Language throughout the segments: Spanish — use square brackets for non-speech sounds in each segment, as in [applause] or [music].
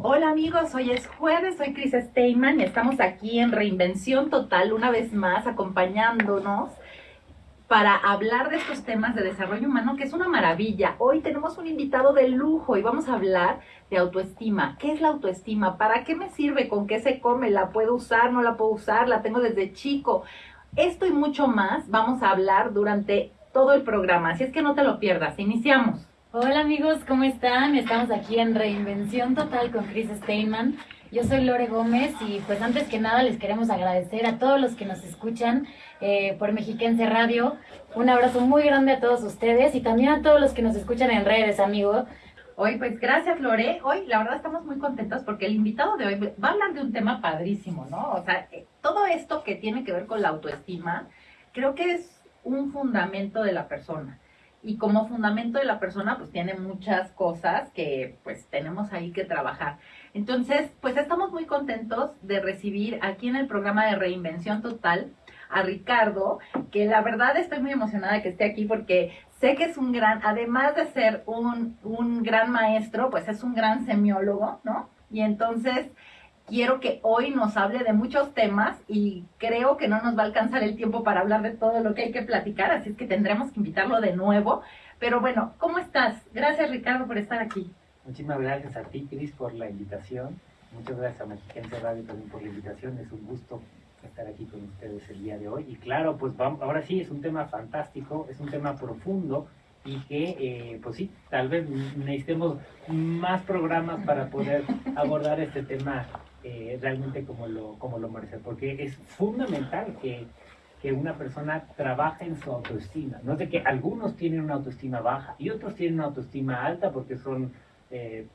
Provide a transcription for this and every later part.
Hola amigos, hoy es jueves, soy Chris Steinman y estamos aquí en Reinvención Total una vez más acompañándonos para hablar de estos temas de desarrollo humano, que es una maravilla. Hoy tenemos un invitado de lujo y vamos a hablar de autoestima. ¿Qué es la autoestima? ¿Para qué me sirve? ¿Con qué se come? ¿La puedo usar? ¿No la puedo usar? ¿La tengo desde chico? Esto y mucho más vamos a hablar durante todo el programa, así es que no te lo pierdas. Iniciamos. Hola amigos, ¿cómo están? Estamos aquí en Reinvención Total con Chris Steinman. Yo soy Lore Gómez y pues antes que nada les queremos agradecer a todos los que nos escuchan eh, por Mexiquense Radio. Un abrazo muy grande a todos ustedes y también a todos los que nos escuchan en redes, amigo. Hoy, pues gracias Lore. Hoy la verdad estamos muy contentos porque el invitado de hoy va a hablar de un tema padrísimo, ¿no? O sea, eh, todo esto que tiene que ver con la autoestima, creo que es un fundamento de la persona y como fundamento de la persona pues tiene muchas cosas que pues tenemos ahí que trabajar. Entonces pues estamos muy contentos de recibir aquí en el programa de Reinvención Total a Ricardo, que la verdad estoy muy emocionada que esté aquí porque sé que es un gran, además de ser un, un gran maestro, pues es un gran semiólogo, ¿no? Y entonces quiero que hoy nos hable de muchos temas y creo que no nos va a alcanzar el tiempo para hablar de todo lo que hay que platicar, así es que tendremos que invitarlo de nuevo. Pero bueno, ¿cómo estás? Gracias Ricardo por estar aquí. Muchísimas gracias a ti, Cris, por la invitación. Muchas gracias a Mexiquense Radio también por la invitación. Es un gusto estar aquí con ustedes el día de hoy. Y claro, pues vamos, ahora sí, es un tema fantástico, es un tema profundo y que, eh, pues sí, tal vez necesitemos más programas para poder [laughs] abordar este tema eh, realmente como lo, como lo merece, porque es fundamental que, que una persona trabaje en su autoestima. No es de que algunos tienen una autoestima baja y otros tienen una autoestima alta porque son eh,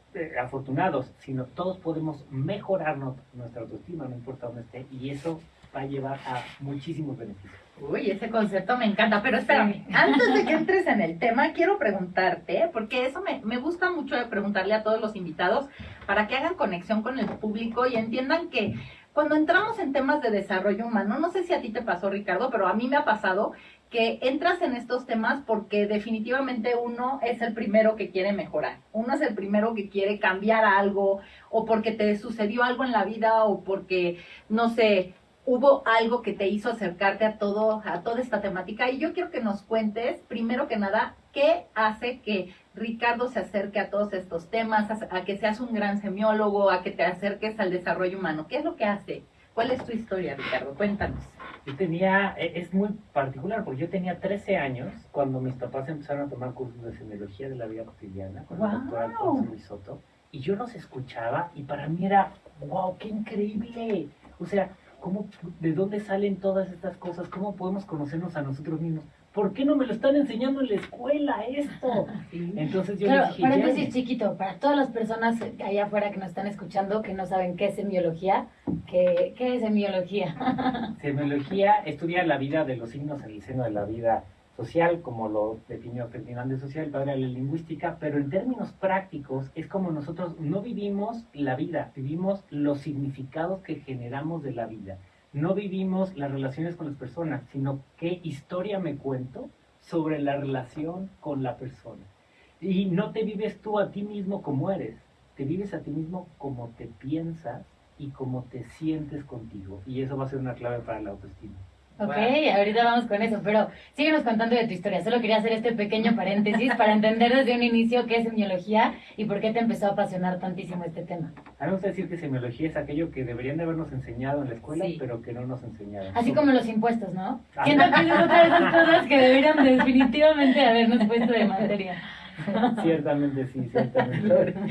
afortunados, sino todos podemos mejorar nuestra autoestima, no importa dónde esté, y eso va a llevar a muchísimos beneficios. Uy, ese concepto me encanta, pero espérame, [laughs] antes de que entres en el tema, quiero preguntarte, porque eso me, me gusta mucho de preguntarle a todos los invitados para que hagan conexión con el público y entiendan que cuando entramos en temas de desarrollo humano, no sé si a ti te pasó, Ricardo, pero a mí me ha pasado que entras en estos temas porque definitivamente uno es el primero que quiere mejorar, uno es el primero que quiere cambiar algo o porque te sucedió algo en la vida o porque, no sé, hubo algo que te hizo acercarte a todo, a toda esta temática. Y yo quiero que nos cuentes, primero que nada, qué hace que Ricardo se acerque a todos estos temas, a, que seas un gran semiólogo, a que te acerques al desarrollo humano. ¿Qué es lo que hace? ¿Cuál es tu historia, Ricardo? Cuéntanos. Yo tenía, e, es muy particular, porque yo tenía 13 años cuando mis papás empezaron a tomar cursos de semiología de la vida cotidiana con el doctor Alfonso Luis Soto, y yo los escuchaba y para mí era, wow, qué increíble. O sea, ¿Cómo, ¿De dónde salen todas estas cosas? ¿Cómo podemos conocernos a nosotros mismos? ¿Por qué no me lo están enseñando en la escuela esto? [laughs] Entonces yo claro, dije, paréntesis chiquito, para todas las personas allá afuera que nos están escuchando que no saben qué es semiología, ¿qué, qué es semiología? [laughs] semiología estudia la vida de los signos en el seno de la vida social, como lo definió Ferdinand de Social, padre de la lingüística, pero en términos prácticos es como nosotros no vivimos la vida, vivimos los significados que generamos de la vida. No vivimos las relaciones con las personas, sino qué historia me cuento sobre la relación con la persona. Y no te vives tú a ti mismo como eres, te vives a ti mismo como te piensas y como te sientes contigo. Y eso va a ser una clave para la autoestima. Ok, ahorita vamos con eso, pero síguenos contando de tu historia. Solo quería hacer este pequeño paréntesis para entender desde un inicio qué es semiología y por qué te empezó a apasionar tantísimo este tema. A mí me gusta decir que semiología es aquello que deberían de habernos enseñado en la escuela, pero que no nos enseñaron. Así como los impuestos, ¿no? Ah. Siento que es otra de esas cosas que deberían definitivamente habernos puesto de materia. ciertamente sí, ciertamente. [laughs]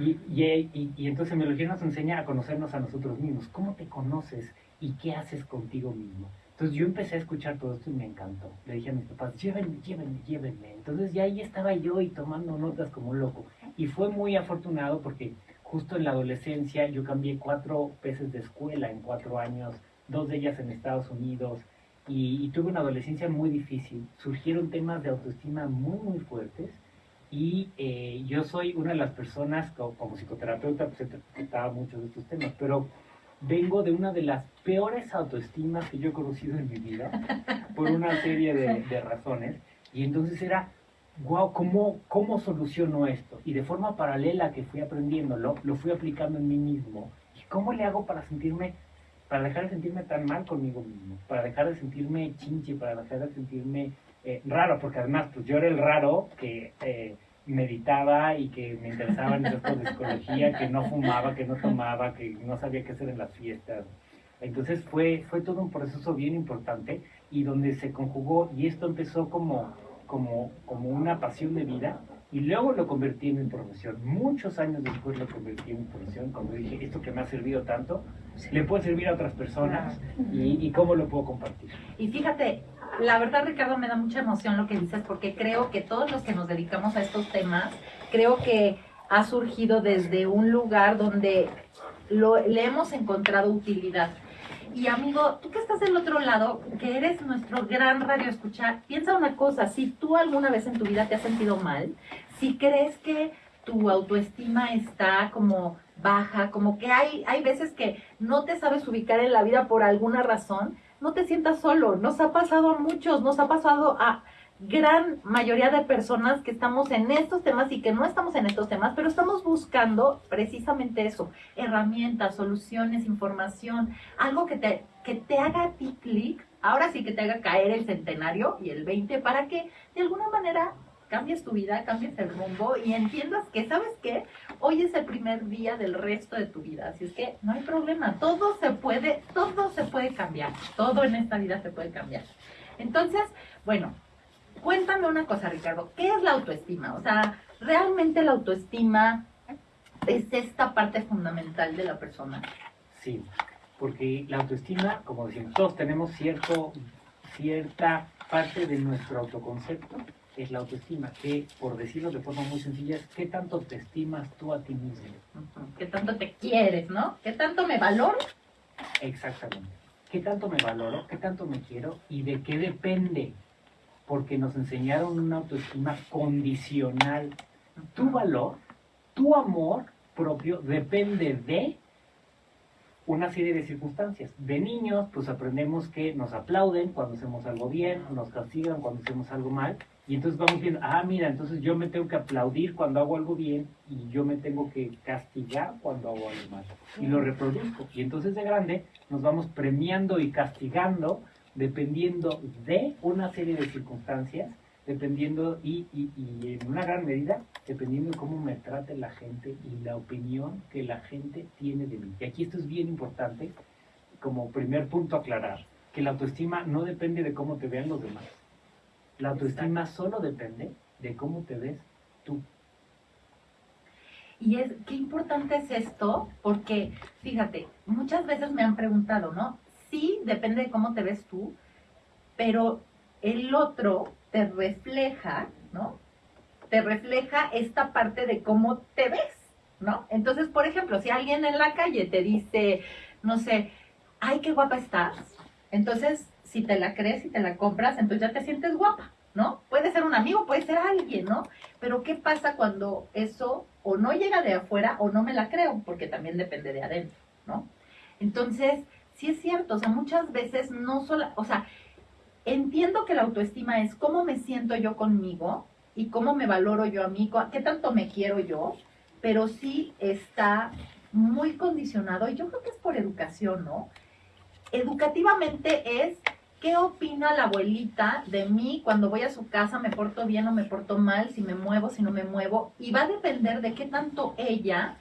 Y, y, y, y entonces semiología nos enseña a conocernos a nosotros mismos. ¿Cómo te conoces y qué haces contigo mismo? Entonces yo empecé a escuchar todo esto y me encantó. Le dije a mis papás, llévenme, llévenme, llévenme. Entonces ya ahí estaba yo y tomando notas como un loco. Y fue muy afortunado porque justo en la adolescencia yo cambié cuatro veces de escuela en cuatro años, dos de ellas en Estados Unidos. Y, tuve una adolescencia muy difícil. Surgieron temas de autoestima muy, muy fuertes. Y eh, yo soy una de las personas, como, psicoterapeuta, pues he tratado muchos de estos temas, pero vengo de una de las peores autoestimas que yo he conocido en mi vida, [laughs] por una serie de, razones, y entonces era wow, ¿cómo, ¿cómo soluciono esto? Y de forma paralela que fui aprendiéndolo, lo fui aplicando en mí mismo. ¿Y cómo le hago para sentirme, para dejar de sentirme tan mal conmigo mismo? Para dejar de sentirme chinche, para dejar de sentirme eh, raro, porque además, pues yo era el raro que eh, meditaba y que me interesaba en cosas de psicología, que no fumaba, que no tomaba, que no sabía qué hacer en las fiestas. Entonces fue, fue todo un proceso bien importante y donde se conjugó y esto empezó como como, como una pasión de vida y luego lo convertí en mi profesión. Muchos años después lo convertí en mi profesión cuando dije, esto que me ha servido tanto, le puede servir a otras personas y, y cómo lo puedo compartir. Y fíjate, la verdad Ricardo me da mucha emoción lo que dices porque creo que todos los que nos dedicamos a estos temas, creo que ha surgido desde un lugar donde lo, le hemos encontrado utilidad. Y amigo, tú que estás del otro lado, que eres nuestro gran radio escuchar, piensa una cosa, si tú alguna vez en tu vida te has sentido mal, si crees que tu autoestima está como baja, como que hay, hay veces que no te sabes ubicar en la vida por alguna razón, no te sientas solo, nos ha pasado a muchos, nos ha pasado a gran mayoría de personas que estamos en estos temas y que no estamos en estos temas, pero estamos buscando precisamente eso, herramientas, soluciones, información, algo que te, que te haga a ti clic, ahora sí que te haga caer el centenario y el 20 para que de alguna manera cambies tu vida, cambies el rumbo y entiendas que, ¿sabes qué? Hoy es el primer día del resto de tu vida, así es que no hay problema, todo se puede, todo se puede cambiar, todo en esta vida se puede cambiar. Entonces, bueno, cuéntame una cosa, Ricardo, ¿qué es la autoestima? O sea, ¿realmente la autoestima es esta parte fundamental de la persona? Sí, porque la autoestima, como decimos, todos tenemos cierto, cierta parte de nuestro autoconcepto, es la autoestima, que por decirlo de forma muy sencilla es qué tanto te estimas tú a ti mismo. ¿Qué tanto te quieres, no? ¿Qué tanto me valoro? Exactamente. ¿Qué tanto me valoro? ¿Qué tanto me quiero? ¿Y de qué depende? porque nos enseñaron una autoestima condicional. Tu valor, tu amor propio depende de una serie de circunstancias. De niños, pues aprendemos que nos aplauden cuando hacemos algo bien, nos castigan cuando hacemos algo mal, y entonces vamos viendo, ah, mira, entonces yo me tengo que aplaudir cuando hago algo bien y yo me tengo que castigar cuando hago algo mal. Y lo reproduzco. Y entonces de grande nos vamos premiando y castigando dependiendo de una serie de circunstancias, dependiendo y, y, en una gran medida, dependiendo de cómo me trate la gente y la opinión que la gente tiene de mí. Y aquí esto es bien importante, como primer punto aclarar, que la autoestima no depende de cómo te vean los demás. La autoestima solo depende de cómo te ves tú. Y es, qué importante es esto, porque fíjate, muchas veces me han preguntado, ¿no? sí, depende de cómo te ves tú, pero el otro te refleja, ¿no? Te refleja esta parte de cómo te ves, ¿no? Entonces, por ejemplo, si alguien en la calle te dice, no sé, ay, qué guapa estás, entonces, si te la crees y te la compras, entonces ya te sientes guapa, ¿no? Puede ser un amigo, puede ser alguien, ¿no? Pero ¿qué pasa cuando eso o no llega de afuera o no me la creo? Porque también depende de adentro, ¿no? Entonces, sí es cierto, o sea, muchas veces no solo, o sea, entiendo que la autoestima es cómo me siento yo conmigo y cómo me valoro yo a mí, qué tanto me quiero yo, pero sí está muy condicionado, y yo creo que es por educación, ¿no? Educativamente es qué opina la abuelita de mí cuando voy a su casa, me porto bien o me porto mal, si me muevo, si no me muevo, y va a depender de qué tanto ella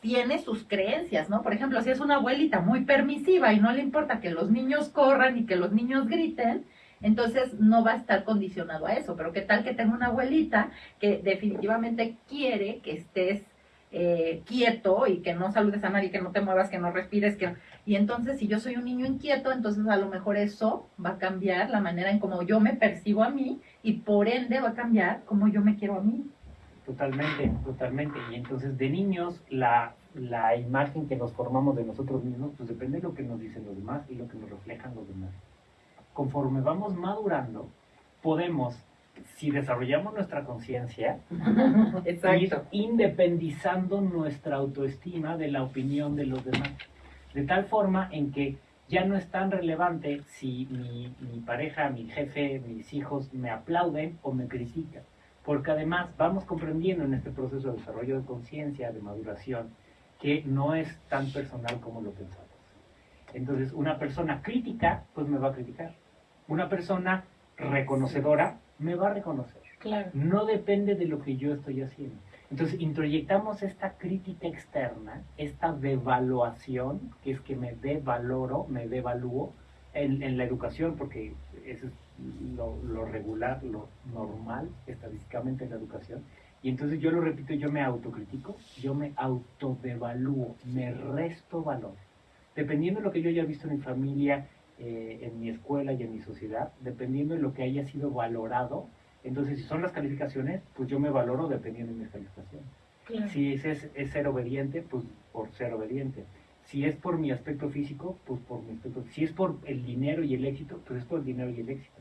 tiene sus creencias, ¿no? Por ejemplo, si es una abuelita muy permisiva y no le importa que los niños corran y que los niños griten, entonces no va a estar condicionado a eso. Pero qué tal que tenga una abuelita que definitivamente quiere que estés eh, quieto y que no saludes a nadie, que no te muevas, que no respires, que y entonces si yo soy un niño inquieto, entonces a lo mejor eso va a cambiar la manera en cómo yo me percibo a mí y por ende va a cambiar cómo yo me quiero a mí. Totalmente, totalmente. Y entonces de niños la, la imagen que nos formamos de nosotros mismos, pues depende de lo que nos dicen los demás y lo que nos reflejan los demás. Conforme vamos madurando, podemos, si desarrollamos nuestra conciencia, ir independizando nuestra autoestima de la opinión de los demás. De tal forma en que ya no es tan relevante si mi, mi pareja, mi jefe, mis hijos me aplauden o me critican. Porque además vamos comprendiendo en este proceso de desarrollo de conciencia, de maduración, que no es tan personal como lo pensamos. Entonces, una persona crítica, pues me va a criticar. Una persona reconocedora, me va a reconocer. Claro. No depende de lo que yo estoy haciendo. Entonces, introyectamos esta crítica externa, esta devaluación, que es que me devaloro, me devalúo en, la educación, porque eso es lo, lo regular, lo normal estadísticamente en la educación. Y entonces yo lo repito, yo me autocritico, yo me autodevalúo, me resto valor. Dependiendo de lo que yo haya visto en mi familia, eh, en mi escuela y en mi sociedad, dependiendo de lo que haya sido valorado, entonces si son las calificaciones, pues yo me valoro dependiendo de mis calificaciones. Si es, es, es ser obediente, pues por ser obediente. Si es por mi aspecto físico, pues por mi aspecto Si es por el dinero y el éxito, pues es por el dinero y el éxito.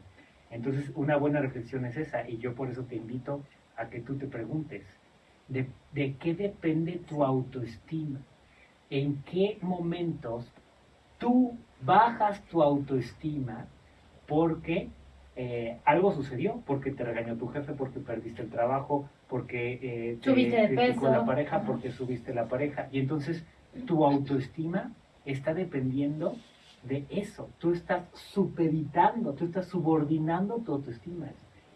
Entonces, una buena reflexión es esa, y yo por eso te invito a que tú te preguntes, ¿de, de qué depende tu autoestima? ¿En qué momentos tú bajas tu autoestima porque eh, algo sucedió? Porque te regañó tu jefe, porque perdiste el trabajo, porque eh, te Subiste de peso. la pareja, porque subiste la pareja. Y entonces tu autoestima está dependiendo de eso. Tú estás supeditando, tú estás subordinando tu autoestima.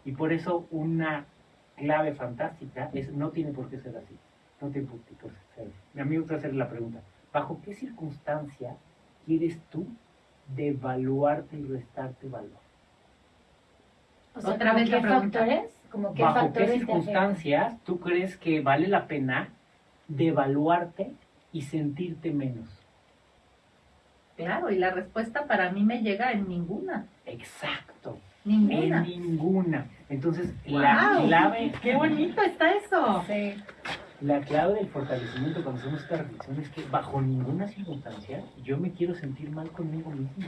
Y por eso una clave fantástica es no tiene por qué ser así. No tiene por qué ser así. Mi amigo te hacer la pregunta, ¿bajo qué circunstancia quieres tú devaluarte y restarte valor? O sea, Otra ¿como vez la qué pregunta. factores? Como qué ¿Bajo qué factores afectan? circunstancias tú crees que vale la pena devaluarte y sentirte menos? Claro, y la respuesta para mí me llega en ninguna. Exacto. Ninguna. En ninguna. Entonces, la clave, [laughs] ¡Qué bonito está eso! Sí. la clave del fortalecimiento cuando hacemos esta reflexión es que bajo ninguna circunstancia yo me quiero sentir mal conmigo mismo.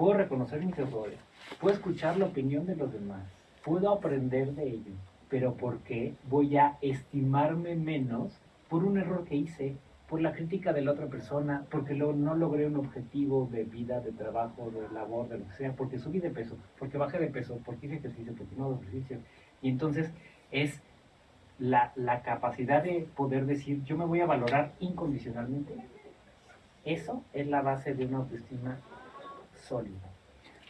Puedo reconocer mis errores, puedo escuchar la opinión de los demás, puedo aprender de ellos, pero ¿por qué voy a estimarme menos por un error que hice, por la crítica de la otra persona, porque lo- no logré un objetivo de vida, de trabajo, de labor, de lo que sea, porque subí de peso, porque bajé de peso, porque hice ejercicio, porque no hago ejercicio? Y entonces es la, la capacidad de poder decir, yo me voy a valorar incondicionalmente. Eso es la base de una autoestima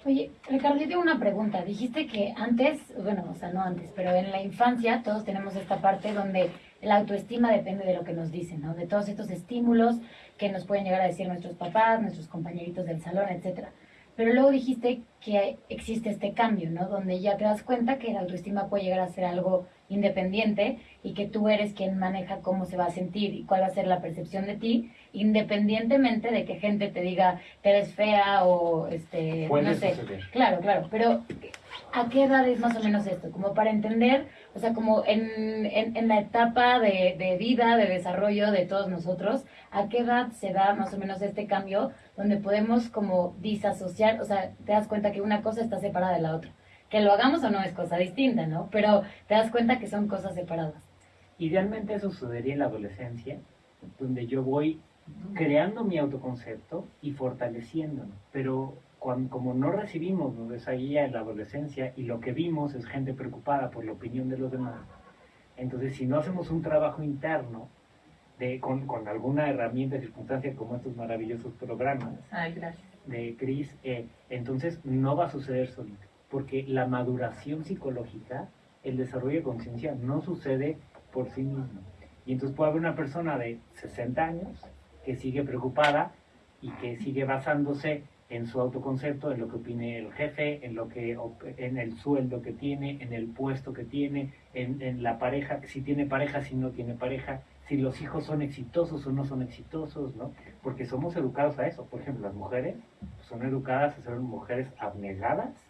Oye, Ricardo, yo tengo una pregunta. Dijiste que antes, bueno, o sea, no antes, pero en la infancia todos tenemos esta parte donde la autoestima depende de lo que nos dicen, ¿no? De todos estos estímulos que nos pueden llegar a decir nuestros papás, nuestros compañeritos del salón, etcétera. Pero luego dijiste que existe este cambio, ¿no? Donde ya te das cuenta que la autoestima puede llegar a ser algo independiente y que tú eres quien maneja cómo se va a sentir y cuál va a ser la percepción de ti, independientemente de que gente te diga que eres fea o este no sé. suceder. Claro, claro, pero ¿a qué edad es más o menos esto? Como para entender, o sea, como en, en, en la etapa de, de vida, de desarrollo de todos nosotros, ¿a qué edad se da más o menos este cambio donde podemos como disasociar, o sea, te das cuenta que una cosa está separada de la otra? Que lo hagamos o no es cosa distinta, ¿no? Pero te das cuenta que son cosas separadas. Idealmente eso sucedería en la adolescencia, donde yo voy creando mi autoconcepto y fortaleciéndolo. Pero cuando, como no recibimos esa guía en la adolescencia y lo que vimos es gente preocupada por la opinión de los demás, entonces si no hacemos un trabajo interno de, con, con alguna herramienta, circunstancia como estos maravillosos programas Ay, de Cris, eh, entonces no va a suceder solito, porque la maduración psicológica, el desarrollo de conciencia no sucede por sí mismo. Y entonces puede haber una persona de 60 años que sigue preocupada y que sigue basándose en su autoconcepto, en lo que opine el jefe, en lo que en el sueldo que tiene, en el puesto que tiene, en, en la pareja, si tiene pareja, si no tiene pareja, si los hijos son exitosos o no son exitosos, ¿no? Porque somos educados a eso. Por ejemplo, las mujeres son educadas a ser mujeres abnegadas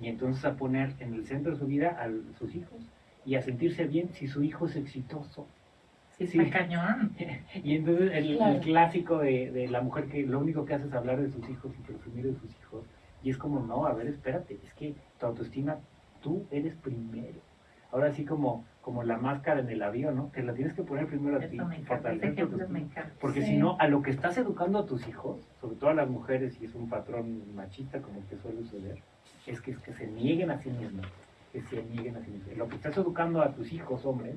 y entonces a poner en el centro de su vida a sus hijos y a sentirse bien si su hijo es exitoso. Sí, Sí. cañón. Y entonces el, clásico de, de la mujer que lo único que hace es hablar de sus hijos y presumir de sus hijos. Y es como, no, a ver, espérate, es que tu autoestima, tú eres primero. Ahora sí como como la máscara en el avión, ¿no? Te la tienes que poner primero a ti. Porque Sí. si no, a lo que estás educando a tus hijos, sobre todo a las mujeres, y es un patrón machista como el que suele suceder, es que, es que se nieguen a sí mismos. Que se nieguen a sí mismos. Lo que estás educando a tus hijos, hombres,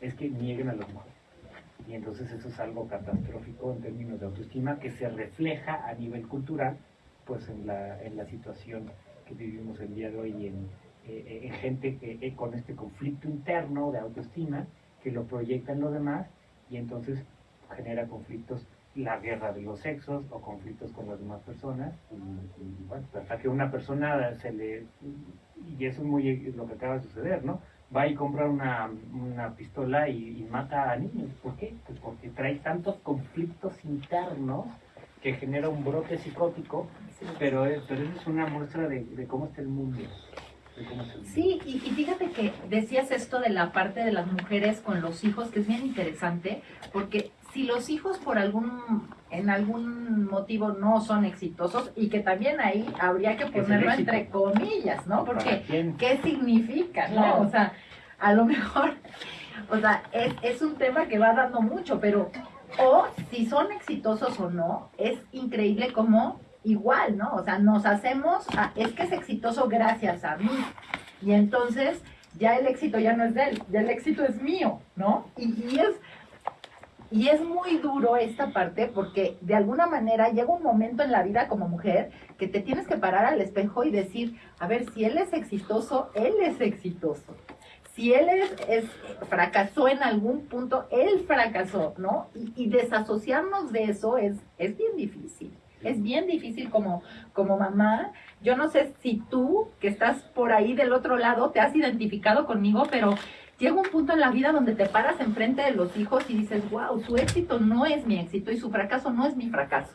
es que nieguen a las mujeres. Y entonces eso es algo catastrófico en términos de autoestima que se refleja a nivel cultural, pues en la, en la situación que vivimos el día de hoy en, eh, en gente que, eh, con este conflicto interno de autoestima que lo proyecta en los demás y entonces genera conflictos, la guerra de los sexos o conflictos con las demás personas. Y, y, bueno, hasta que una persona se le. Y eso es muy lo que acaba de suceder, ¿no? Va y compra una, una pistola y, y mata a niños. ¿Por qué? Pues porque trae tantos conflictos internos que genera un brote psicótico, pero, es- pero eso es una muestra de, de cómo está el mundo. de cómo está el mundo. Sí, y, y fíjate que decías esto de la parte de las mujeres con los hijos, que es bien interesante, porque si los hijos por algún, en algún motivo no son exitosos, y que también ahí habría que ponerlo entre comillas, ¿no? ¿Para Porque? ¿qué significa, no? O sea, a lo mejor, o sea, es, es un tema que va dando mucho, pero, o si son exitosos o no, es increíble como igual, ¿no? O sea, nos hacemos, a- es que es exitoso gracias a mí. Y entonces ya el éxito ya no es de él, ya el éxito es mío, ¿no? Y, y es, y es muy duro esta parte porque de alguna manera llega un momento en la vida como mujer que te tienes que parar al espejo y decir, a ver, si él es exitoso, él es exitoso. Si él es, fracasó en algún punto, él fracasó, ¿no? Y, y desasociarnos de eso es, es bien difícil. Es bien difícil como, como mamá. Yo no sé si tú, que estás por ahí del otro lado, te has identificado conmigo, pero llega un punto en la vida donde te paras enfrente de los hijos y dices, wow, su éxito no es mi éxito y su fracaso no es mi fracaso.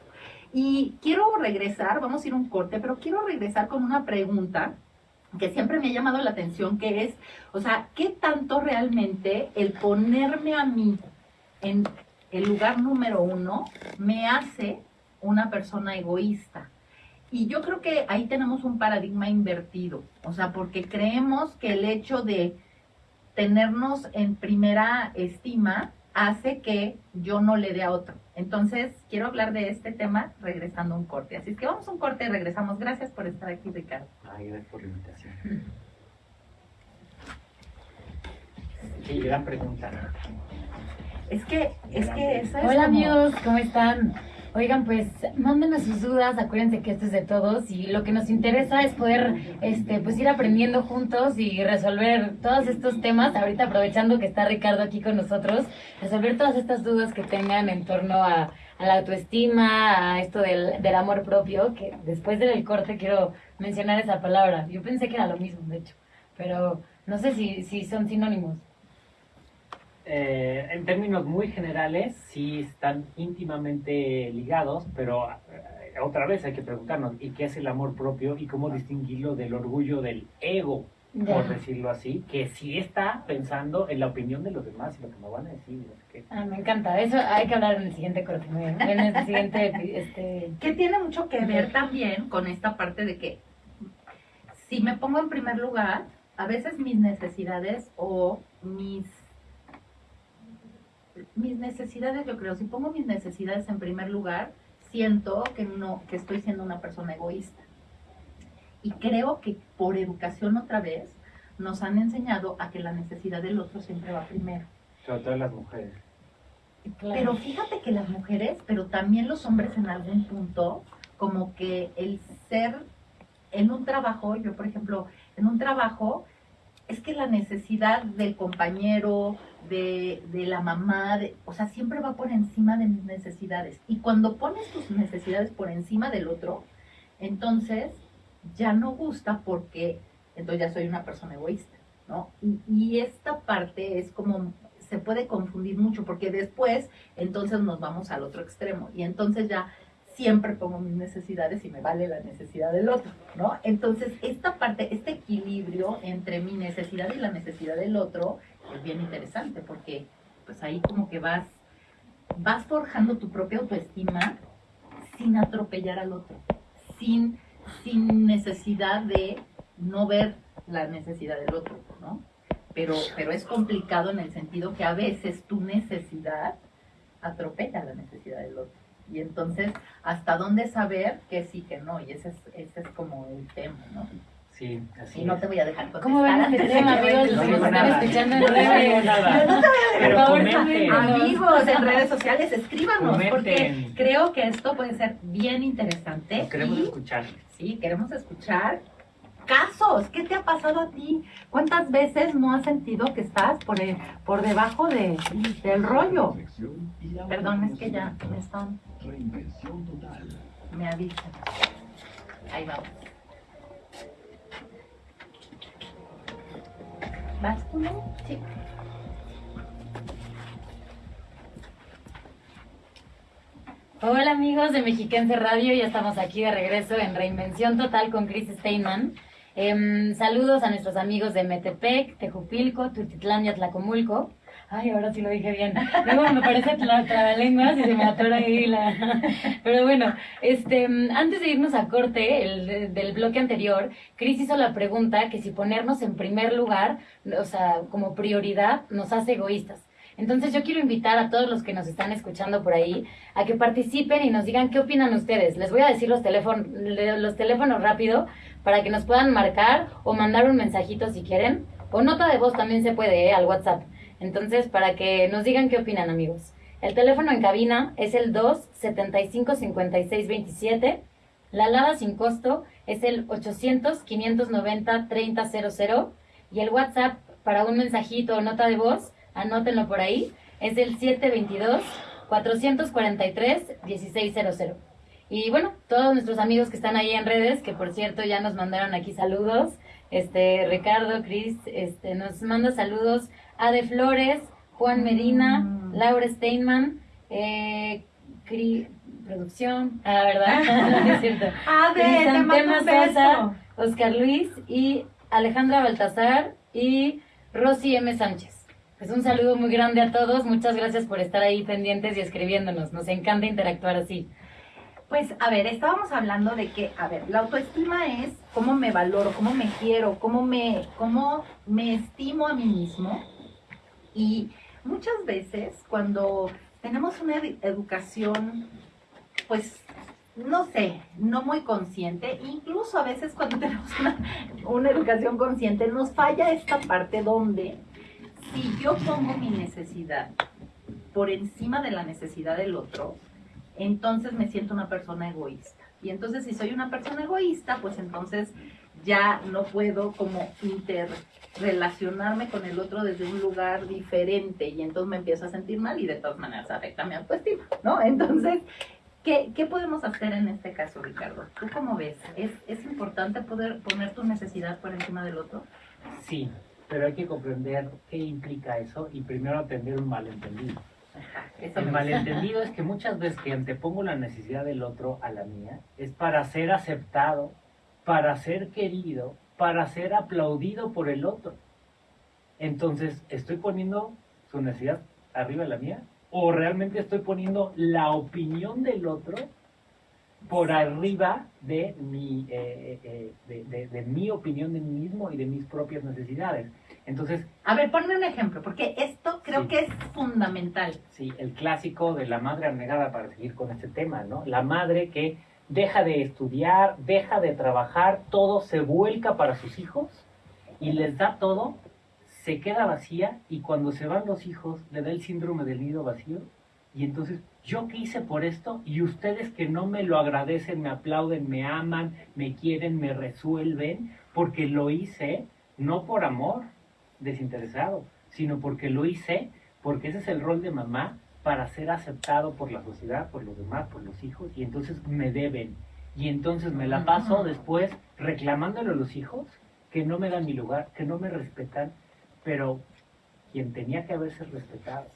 Y quiero regresar, vamos a ir un corte, pero quiero regresar con una pregunta que siempre me ha llamado la atención, que es, o sea, ¿qué tanto realmente el ponerme a mí en el lugar número uno me hace una persona egoísta? Y yo creo que ahí tenemos un paradigma invertido, o sea, porque creemos que el hecho de tenernos en primera estima hace que yo no le dé a otro. Entonces, quiero hablar de este tema regresando a un corte. Así es que vamos a un corte y regresamos. Gracias por estar aquí, Ricardo. Ay, gracias por la invitación. Sí, gran pregunta. Es que, es que esa es Hola como- amigos, ¿cómo están? Oigan, pues mándenos sus dudas, acuérdense que esto es de todos y lo que nos interesa es poder este, pues ir aprendiendo juntos y resolver todos estos temas, ahorita aprovechando que está Ricardo aquí con nosotros, resolver todas estas dudas que tengan en torno a, la autoestima, a esto del, del amor propio, que después del corte quiero mencionar esa palabra. Yo pensé que era lo mismo, de hecho, pero no sé si, si son sinónimos. Eh, en términos muy generales, sí están íntimamente ligados, pero eh, otra vez hay que preguntarnos, ¿y qué es el amor propio y cómo distinguirlo del orgullo del ego, por decirlo así, que sí está pensando en la opinión de los demás y lo que me van a decir? Ah, me encanta. Eso hay que hablar en el siguiente corte. muy bien. En el siguiente, este... que tiene mucho que ver también con esta parte de que si me pongo en primer lugar, a veces mis necesidades o mis mis necesidades, yo creo, si pongo mis necesidades en primer lugar, siento que no que estoy siendo una persona egoísta. Y creo que por educación otra vez nos han enseñado a que la necesidad del otro siempre va primero. Sobre todo las mujeres. claro. Pero fíjate que las mujeres, pero también los hombres en algún punto, como que el ser en un trabajo, yo por ejemplo, en un trabajo, es que la necesidad del compañero, de, de la mamá, o sea, siempre va por encima de mis necesidades. Y cuando pones tus necesidades por encima del otro, entonces ya no gusta porque entonces ya soy una persona egoísta, ¿no? Y, y esta parte es como, se puede confundir mucho porque después entonces nos vamos al otro extremo y entonces ya siempre pongo mis necesidades y me vale la necesidad del otro, ¿no? Entonces esta parte, este equilibrio entre mi necesidad y la necesidad del otro es bien interesante porque pues ahí como que vas, vas forjando tu propia autoestima sin atropellar al otro, sin, sin necesidad de no ver la necesidad del otro, ¿no? pero, pero es complicado en el sentido que a veces tu necesidad atropella la necesidad del otro. Y entonces, ¿hasta dónde saber que sí, que no? Y ese es, ese es como el tema, ¿no? Sí, así Y no es. te voy a dejar contestar. ¿Cómo ven este tema, amigos? Los que No nos están escuchando en No redes. nada. Pero Por favor, comenten. Amigos en redes sociales, escríbanos, porque creo que esto puede ser bien interesante. Queremos y escuchar. sí, queremos escuchar casos. ¿Qué te ha pasado a ti? ¿Cuántas veces no has sentido que estás por, el- por debajo de, del rollo? Perdón, es que ya me están, Reinvención total. me avisan. Ahí vamos. ¿Vas tú? Sí. Hola amigos de Mexiquense Radio, ya estamos aquí de regreso en Reinvención Total con Chris Steinman. Em, saludos a nuestros amigos de Metepec, Tejupilco, Tutitlán y Atlacomulco. Ay, ahora sí lo dije bien. Luego me parece la trabalenguas y se me atora ahí la... [laughs] Pero bueno, este, antes de irnos a corte el, de- del bloque anterior, Chris hizo la pregunta que si ponernos en primer lugar, o sea, como prioridad, nos hace egoístas. Entonces yo quiero invitar a todos los que nos están escuchando por ahí a que participen y nos digan qué opinan ustedes. Les voy a decir los teléfonos, los teléfonos rápido para que nos puedan marcar o mandar un mensajito si quieren. O nota de voz también se puede, ¿eh? al WhatsApp. Entonces, para que nos digan qué opinan, amigos. El teléfono en cabina es el 275-5627. La alada sin costo es el 800-590-3000. Y el WhatsApp para un mensajito o nota de voz, anótenlo por ahí, es el 722-443-1600. Y bueno, todos nuestros amigos que están ahí en redes, que por cierto ya nos mandaron aquí saludos, este Ricardo, Cris, este nos manda saludos Ade Flores, Juan Medina, Mm. Laura Steinman, eh, Cri- producción, ah, ¿verdad? [laughs] [laughs] No es cierto. A ver, te. Sosa, Oscar Luis y Alejandra Baltasar y Rosy M. Sánchez. Pues un saludo muy grande a todos, muchas gracias por estar ahí pendientes y escribiéndonos, nos encanta interactuar así. Pues, a ver, estábamos hablando de que, a ver, la autoestima es cómo me valoro, cómo me quiero, cómo me, cómo me estimo a mí mismo. Y muchas veces cuando tenemos una ed- educación, pues, no sé, no muy consciente, incluso a veces cuando [laughs] tenemos una, una educación consciente, nos falla esta parte donde si yo pongo mi necesidad por encima de la necesidad del otro, entonces me siento una persona egoísta. Y entonces si soy una persona egoísta, pues entonces ya no puedo como interrelacionarme con el otro desde un lugar diferente y entonces me empiezo a sentir mal y de todas maneras afecta mi autoestima, ¿no? [laughs] Entonces, ¿qué, qué podemos hacer en este caso, Ricardo? ¿Tú cómo ves? ¿Es, ¿Es importante poder poner tu necesidad por encima del otro? Sí, pero hay que comprender qué implica eso y primero atender un malentendido. Eso El malentendido es que muchas veces que antepongo la necesidad del otro a la mía es para ser aceptado, para ser querido, para ser aplaudido por el otro. Entonces, ¿estoy poniendo su necesidad arriba de la mía? ¿O realmente estoy poniendo la opinión del otro por arriba de mi, eh, eh, de, de- de mi opinión de mí mismo y de mis propias necesidades? Entonces, A ver, ponme un ejemplo, porque esto creo Sí. que es fundamental. Sí, el clásico de la madre abnegada para seguir con este tema, ¿no? La madre que deja de estudiar, deja de trabajar, todo se vuelca para sus hijos y les da todo, se queda vacía y cuando se van los hijos le da el síndrome del nido vacío. Y entonces yo qué hice por esto y ustedes que no me lo agradecen, me aplauden, me aman, me quieren, me resuelven porque lo hice no por amor desinteresado, sino porque lo hice porque ese es el rol de mamá para ser aceptado por la sociedad, por los demás, por los hijos, y entonces me deben. Y entonces me la paso después reclamándole a los hijos que no me dan mi lugar, que no me respetan, pero quien tenía que haberse respetado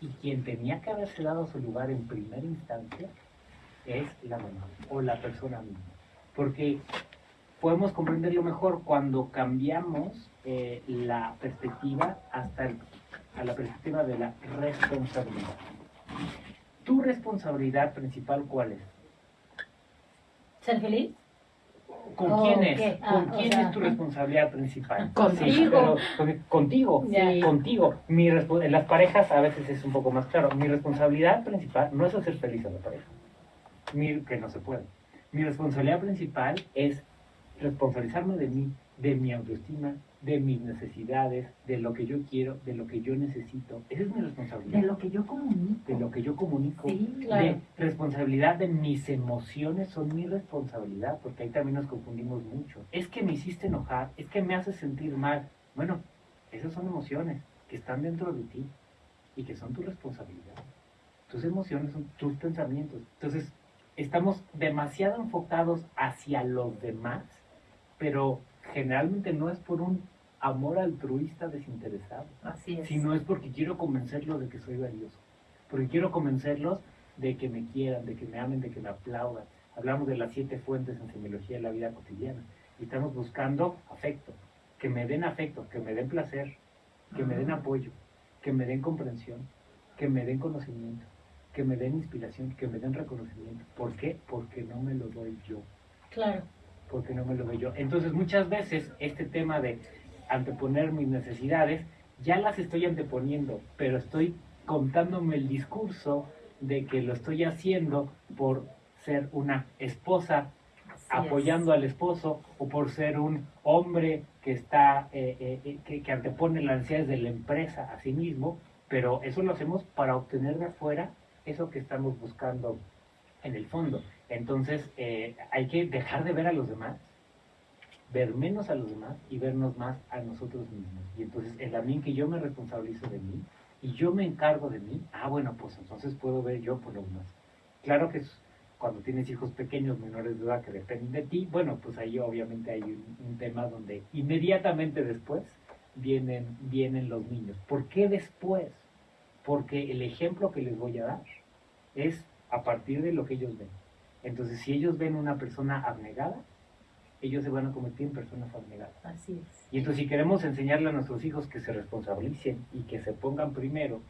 y quien tenía que haberse dado su lugar en primera instancia es la mamá o la persona misma. Porque podemos comprenderlo mejor cuando cambiamos eh, la perspectiva hasta el- a la perspectiva de la responsabilidad. ¿Tu responsabilidad principal cuál es? ¿Ser feliz? ¿Con Oh, quién es? Ah, ¿Con o quién sea, es tu responsabilidad principal? Contigo. Sí, contigo, contigo. Mi en las parejas a veces es un poco más claro. Mi responsabilidad principal no es hacer feliz a la pareja, Mi- que no se puede. Mi responsabilidad principal es responsabilizarme de mí, de mi autoestima, de mis necesidades, de lo que yo quiero, de lo que yo necesito. Esa es mi responsabilidad. De lo que yo comunico. de lo que yo comunico, Sí, claro. de responsabilidad de mis emociones son mi responsabilidad, porque ahí también nos confundimos mucho. Es que me hiciste enojar, es que me hace sentir mal. Bueno, esas son emociones que están dentro de ti y que son tu responsabilidad. Tus emociones son tus pensamientos. Entonces, estamos demasiado enfocados hacia los demás, pero generalmente no es por un amor altruista desinteresado Así es. si no es porque quiero convencerlos de que soy valioso, porque quiero convencerlos de que me quieran, de que me amen, de que me aplaudan. Hablamos de las siete fuentes en semiología de la vida cotidiana y estamos buscando afecto, que me den afecto, que me den placer, que me den Ah. apoyo, que me den comprensión, que me den conocimiento, que me den inspiración, que me den reconocimiento. ¿Por qué? Porque no me lo doy yo Claro. porque no me lo doy yo. Entonces muchas veces este tema de anteponer mis necesidades, ya las estoy anteponiendo, pero estoy contándome el discurso de que lo estoy haciendo por ser una esposa Así apoyando al esposo o por ser un hombre que está eh, eh, eh, que, que antepone las necesidades de la empresa a sí mismo, pero eso lo hacemos para obtener de afuera eso que estamos buscando en el fondo. Entonces eh, hay que dejar de ver a los demás, ver menos a los demás y vernos más a nosotros mismos. Y entonces en la mí que yo me responsabilizo de mí y yo me encargo de mí, ah bueno, pues entonces puedo ver yo por lo demás. Claro que cuando tienes hijos pequeños, menores de edad que dependen de ti, bueno, pues ahí obviamente hay un, un tema donde inmediatamente después vienen, vienen los niños. ¿Por qué después? Porque el ejemplo que les voy a dar es a partir de lo que ellos ven. Entonces, si ellos ven una persona abnegada, ellos se van a convertir en personas abnegadas. Así es. Y entonces si queremos enseñarle a nuestros hijos que se responsabilicen y que se pongan primero,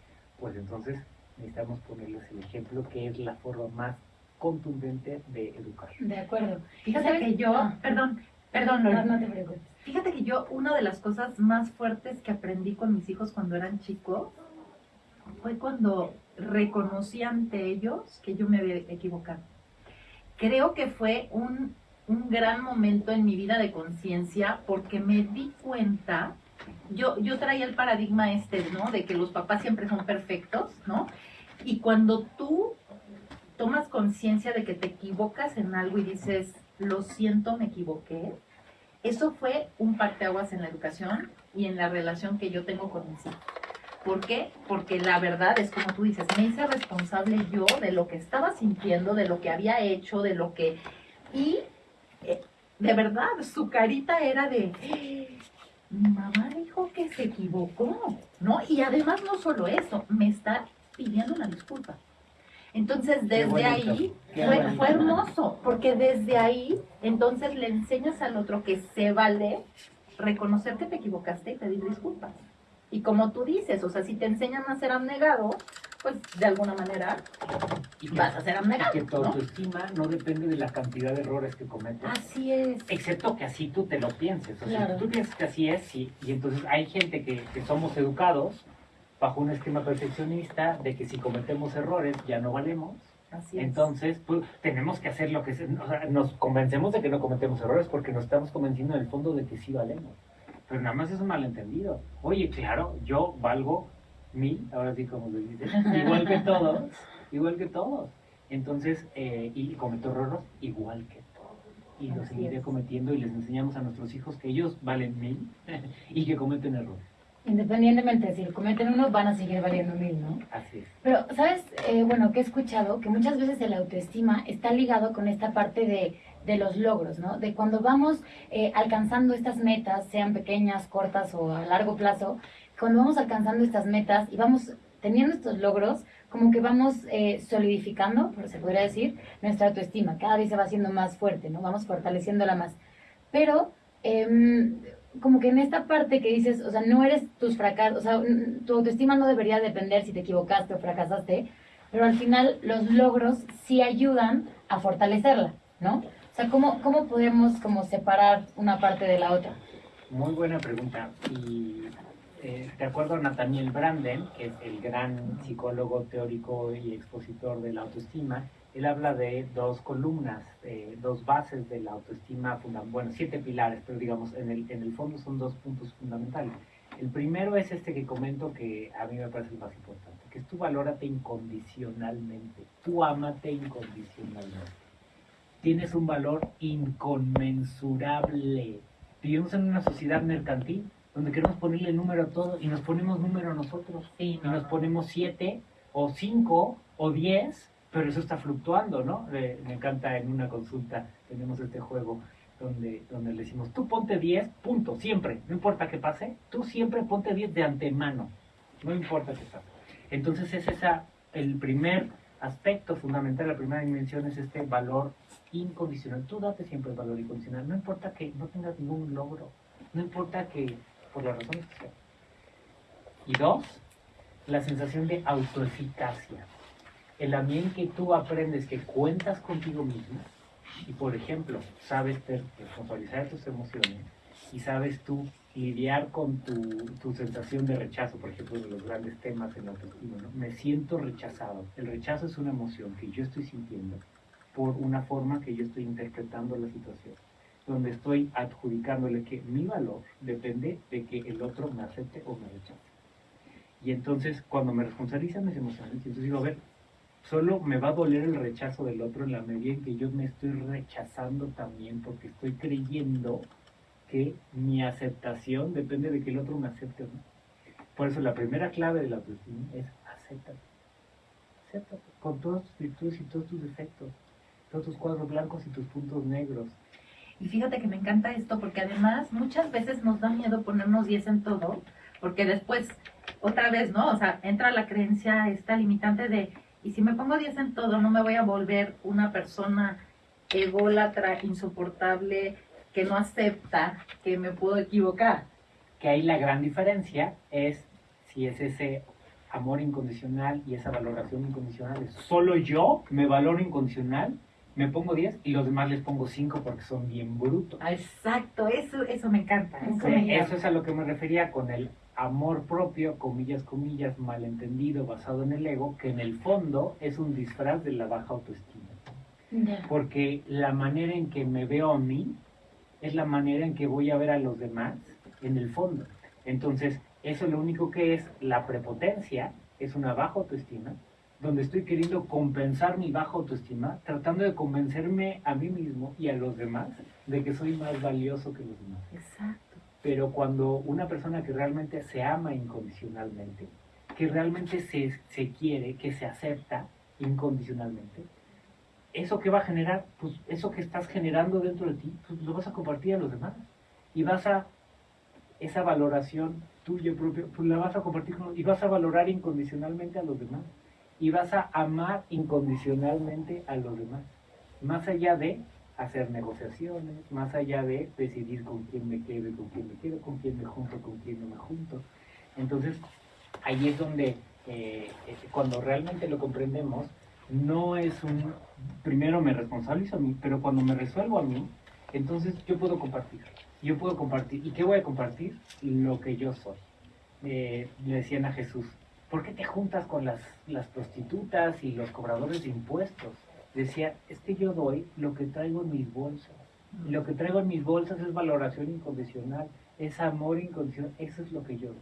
pues entonces necesitamos ponerles el ejemplo que es la forma más contundente de educar. De acuerdo. Fíjate ¿Sabes? que yo, Ah. perdón, perdón, No, no te preocupes. Fíjate que yo, una de las cosas más fuertes que aprendí con mis hijos cuando eran chicos fue cuando reconocí ante ellos que yo me había equivocado. Creo que fue un, un gran momento en mi vida de conciencia porque me di cuenta, yo, yo traía el paradigma este, ¿no? De que los papás siempre son perfectos, ¿no? Y cuando tú tomas conciencia de que te equivocas en algo y dices, lo siento, me equivoqué, eso fue un parteaguas en la educación y en la relación que yo tengo con mis hijos. ¿Por qué? Porque la verdad es como tú dices, me hice responsable yo de lo que estaba sintiendo, de lo que había hecho, de lo que... Y de verdad, su carita era de... "Eh, Mi mamá dijo que se equivocó, ¿no? Y además no solo eso, me está pidiendo una disculpa. Entonces, desde bonito, ahí fue, fue hermoso, porque desde ahí, entonces le enseñas al otro que se vale reconocer que te equivocaste y pedir disculpas. Y como tú dices, o sea, si te enseñan a ser abnegado, pues de alguna manera Y que, vas a ser y abnegado, que tu ¿no? autoestima no depende de la cantidad de errores que cometes. Así es. Excepto que así tú te lo pienses. O sea, Claro. tú piensas que así es, sí. Y entonces hay gente que, que somos educados bajo un esquema perfeccionista de que si cometemos errores ya no valemos. Así es. Entonces, pues, tenemos que hacer lo que se, o sea, nos convencemos de que no cometemos errores porque nos estamos convenciendo en el fondo de que sí valemos. Pero nada más es un malentendido. Oye, claro, yo valgo mil, ahora sí como se dice, [laughs] igual que todos, igual que todos. Entonces, eh, y cometo errores igual que todos. Y lo Así seguiré cometiendo y les enseñamos a nuestros hijos que ellos valen mil [laughs] y que cometen errores. Independientemente de si lo cometen uno, van a seguir valiendo mil, ¿no? Así es. Pero, ¿sabes? Eh, bueno, que he escuchado que muchas veces el autoestima está ligado con esta parte de, de los logros, ¿no? De cuando vamos eh, alcanzando estas metas, sean pequeñas, cortas o a largo plazo, cuando vamos alcanzando estas metas y vamos teniendo estos logros, como que vamos eh, solidificando, por se podría decir, nuestra autoestima. Cada vez se va haciendo más fuerte, ¿no? Vamos fortaleciéndola más. Pero, em, como que en esta parte que dices, o sea, no eres tus fracasos, o sea, tu autoestima no debería depender si te equivocaste o fracasaste, pero al final los logros sí ayudan a fortalecerla, ¿no? O sea, ¿cómo, cómo podemos como separar una parte de la otra? Muy buena pregunta. Y eh, de acuerdo a Nathaniel Branden, que es el gran psicólogo teórico y expositor de la autoestima, él habla de dos columnas, eh, dos bases de la autoestima, bueno, siete pilares, pero digamos, en el, en el fondo son dos puntos fundamentales. El primero es este que comento que a mí me parece el más importante, que es tú valórate incondicionalmente, tú amate incondicionalmente. Tienes un valor inconmensurable. Vivimos en una sociedad mercantil donde queremos ponerle número a todo y nos ponemos número a nosotros Sí, y nos ponemos siete o cinco o diez, pero eso está fluctuando, ¿no? Me encanta en una consulta, tenemos este juego donde, donde le decimos, tú ponte 10, punto, siempre, no importa qué pase, tú siempre ponte 10 de antemano, no importa qué pase. Entonces es esa, el primer aspecto fundamental, la primera dimensión es este valor incondicional. Tú date siempre el valor incondicional, no importa que no tengas ningún logro, no importa que, por las razones que sean. Y dos, la sensación de autoeficacia. El ambiente que tú aprendes que cuentas contigo mismo y, por ejemplo, sabes responsabilizar tus emociones y sabes tú lidiar con tu, tu sensación de rechazo, por ejemplo, de los grandes temas en la autoestima, ¿no? Me siento rechazado. El rechazo es una emoción que yo estoy sintiendo por una forma que yo estoy interpretando la situación, donde estoy adjudicándole que mi valor depende de que el otro me acepte o me rechace. Y entonces, cuando me responsabilizan mis emociones, entonces digo, a ver, solo me va a doler el rechazo del otro en la medida en que yo me estoy rechazando también, porque estoy creyendo que mi aceptación depende de que el otro me acepte o no. Por eso la primera clave de la autoestima es acéptate. Acéptate con todas tus virtudes y todos tus defectos, todos tus cuadros blancos y tus puntos negros. Y fíjate que me encanta esto porque además muchas veces nos da miedo ponernos 10 en todo, porque después, otra vez, ¿no? O sea, entra la creencia esta limitante de, y si me pongo 10 en todo, no me voy a volver una persona ególatra, insoportable, que no acepta que me puedo equivocar. Que ahí la gran diferencia es si es ese amor incondicional y esa valoración incondicional. Solo yo me valoro incondicional, me pongo 10 y los demás les pongo 5 porque son bien brutos. Ah, Exacto, eso, eso me encanta. Eso, Sí, me eso es a lo que me refería con el amor propio, comillas, comillas, malentendido, basado en el ego, que en el fondo es un disfraz de la baja autoestima. Porque la manera en que me veo a mí es la manera en que voy a ver a los demás en el fondo. Entonces, eso lo único que es la prepotencia, es una baja autoestima, donde estoy queriendo compensar mi baja autoestima, tratando de convencerme a mí mismo y a los demás de que soy más valioso que los demás. Exacto. Pero cuando una persona que realmente se ama incondicionalmente, que realmente se, se quiere, que se acepta incondicionalmente, eso que va a generar, pues eso que estás generando dentro de ti, pues lo vas a compartir a los demás. Y vas a, esa valoración tuya propia, pues la vas a compartir con, y vas a valorar incondicionalmente a los demás. Y vas a amar incondicionalmente a los demás. Más allá de hacer negociaciones, más allá de decidir con quién me quedo y con quién me quedo, con quién me junto, con quién no me junto. Entonces, ahí es donde, eh, eh, cuando realmente lo comprendemos, no es un, primero me responsabilizo a mí, pero cuando me resuelvo a mí, entonces yo puedo compartir. Yo puedo compartir. ¿Y qué voy a compartir? Lo que yo soy. Eh, le decían a Jesús, ¿por qué te juntas con las, las prostitutas y los cobradores de impuestos? Decía, es que yo doy lo que traigo en mis bolsas. Y lo que traigo en mis bolsas es valoración incondicional, es amor incondicional, eso es lo que yo doy.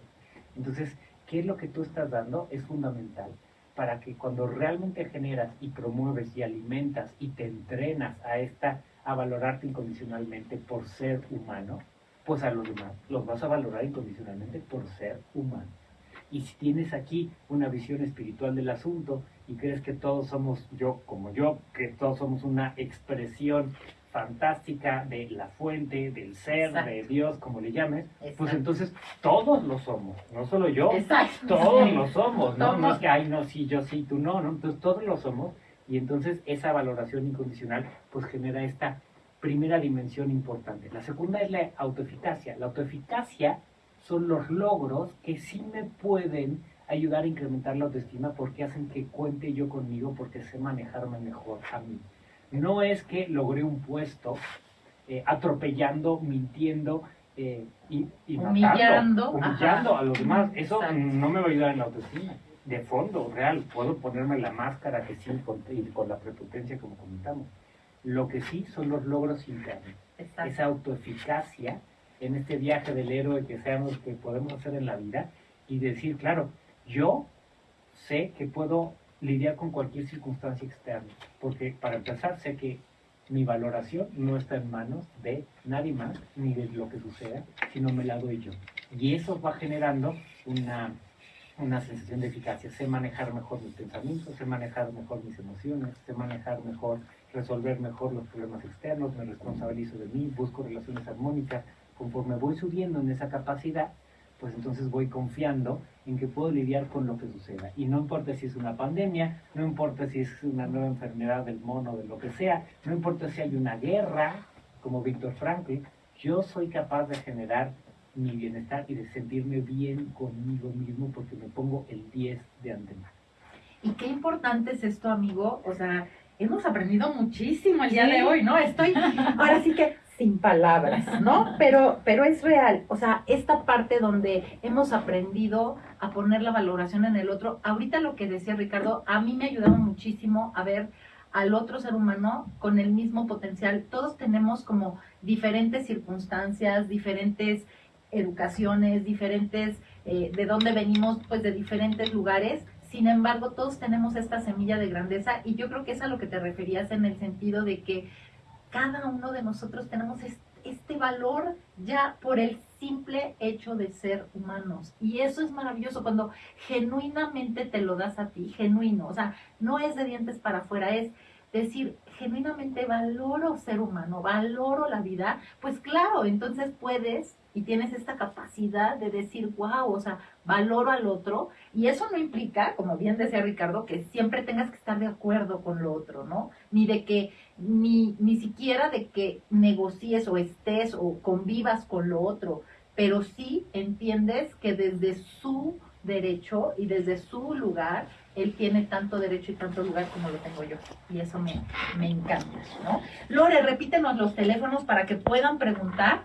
Entonces, ¿qué es lo que tú estás dando? Es fundamental para que cuando realmente generas y promueves y alimentas y te entrenas a esta a valorarte incondicionalmente por ser humano, pues a los demás los vas a valorar incondicionalmente por ser humano. Y si tienes aquí una visión espiritual del asunto y crees que todos somos yo como yo, que todos somos una expresión fantástica de la fuente, del ser, Exacto. de Dios, como le llames, pues entonces todos lo somos, no solo yo, Exacto. todos lo somos, ¿no? Es que, ay, no, sí, yo sí, tú no, ¿no? Entonces todos lo somos y entonces esa valoración incondicional pues genera esta primera dimensión importante. La segunda es la autoeficacia. La autoeficacia son los logros que sí me pueden ayudar a incrementar la autoestima porque hacen que cuente yo conmigo, porque sé manejarme mejor a mí. no es que logré un puesto eh, atropellando, mintiendo eh, y, y matando, Humillando, humillando a los demás. Eso Exacto. no me va a ayudar en la autoestima. De fondo, real, puedo ponerme la máscara que sí, con, y con la prepotencia como comentamos. Lo que sí son los logros internos Exacto. esa autoeficacia en este viaje del héroe que seamos que podemos hacer en la vida y decir, claro, yo sé que puedo lidiar con cualquier circunstancia externa, porque para empezar sé que mi valoración no está en manos de nadie más ni de lo que suceda, sino me la doy yo. Y eso va generando una, una sensación de eficacia. Sé manejar mejor mis pensamientos, sé manejar mejor mis emociones, sé manejar mejor resolver mejor los problemas externos, me responsabilizo de mí, busco relaciones armónicas. Conforme voy subiendo en esa capacidad, pues entonces voy confiando en que puedo lidiar con lo que suceda. Y no importa si es una pandemia, no importa si es una nueva enfermedad del mono, de lo que sea, no importa si hay una guerra, como Víctor Frankl, yo soy capaz de generar mi bienestar y de sentirme bien conmigo mismo porque me pongo el 10 de antemano. Y qué importante es esto, amigo. O sea, hemos aprendido muchísimo el día Sí. de hoy, ¿no? Estoy ahora sí que sin palabras, ¿no? [laughs] Pero, pero es real. O sea, esta parte donde hemos aprendido a poner la valoración en el otro. Ahorita lo que decía Ricardo, a mí me ha ayudado muchísimo a ver al otro ser humano con el mismo potencial. Todos tenemos como diferentes circunstancias, diferentes educaciones, diferentes, eh, de dónde venimos, pues de diferentes lugares. Sin embargo, todos tenemos esta semilla de grandeza y yo creo que es a lo que te referías en el sentido de que cada uno de nosotros tenemos es- este valor ya por el simple hecho de ser humanos. Y eso es maravilloso cuando genuinamente te lo das a ti, genuino. O sea, no es de dientes para afuera, es decir, genuinamente valoro ser humano, valoro la vida, pues claro, entonces puedes y tienes esta capacidad de decir, wow, o sea, valoro al otro. Y eso no implica, como bien decía Ricardo, que siempre tengas que estar de acuerdo con lo otro, ¿no? Ni de que, ni, ni siquiera de que negocies o estés o convivas con lo otro, pero sí entiendes que desde su derecho y desde su lugar, él tiene tanto derecho y tanto lugar como lo tengo yo. Y eso me, me encanta, ¿no? Lore, repítenos los teléfonos para que puedan preguntar.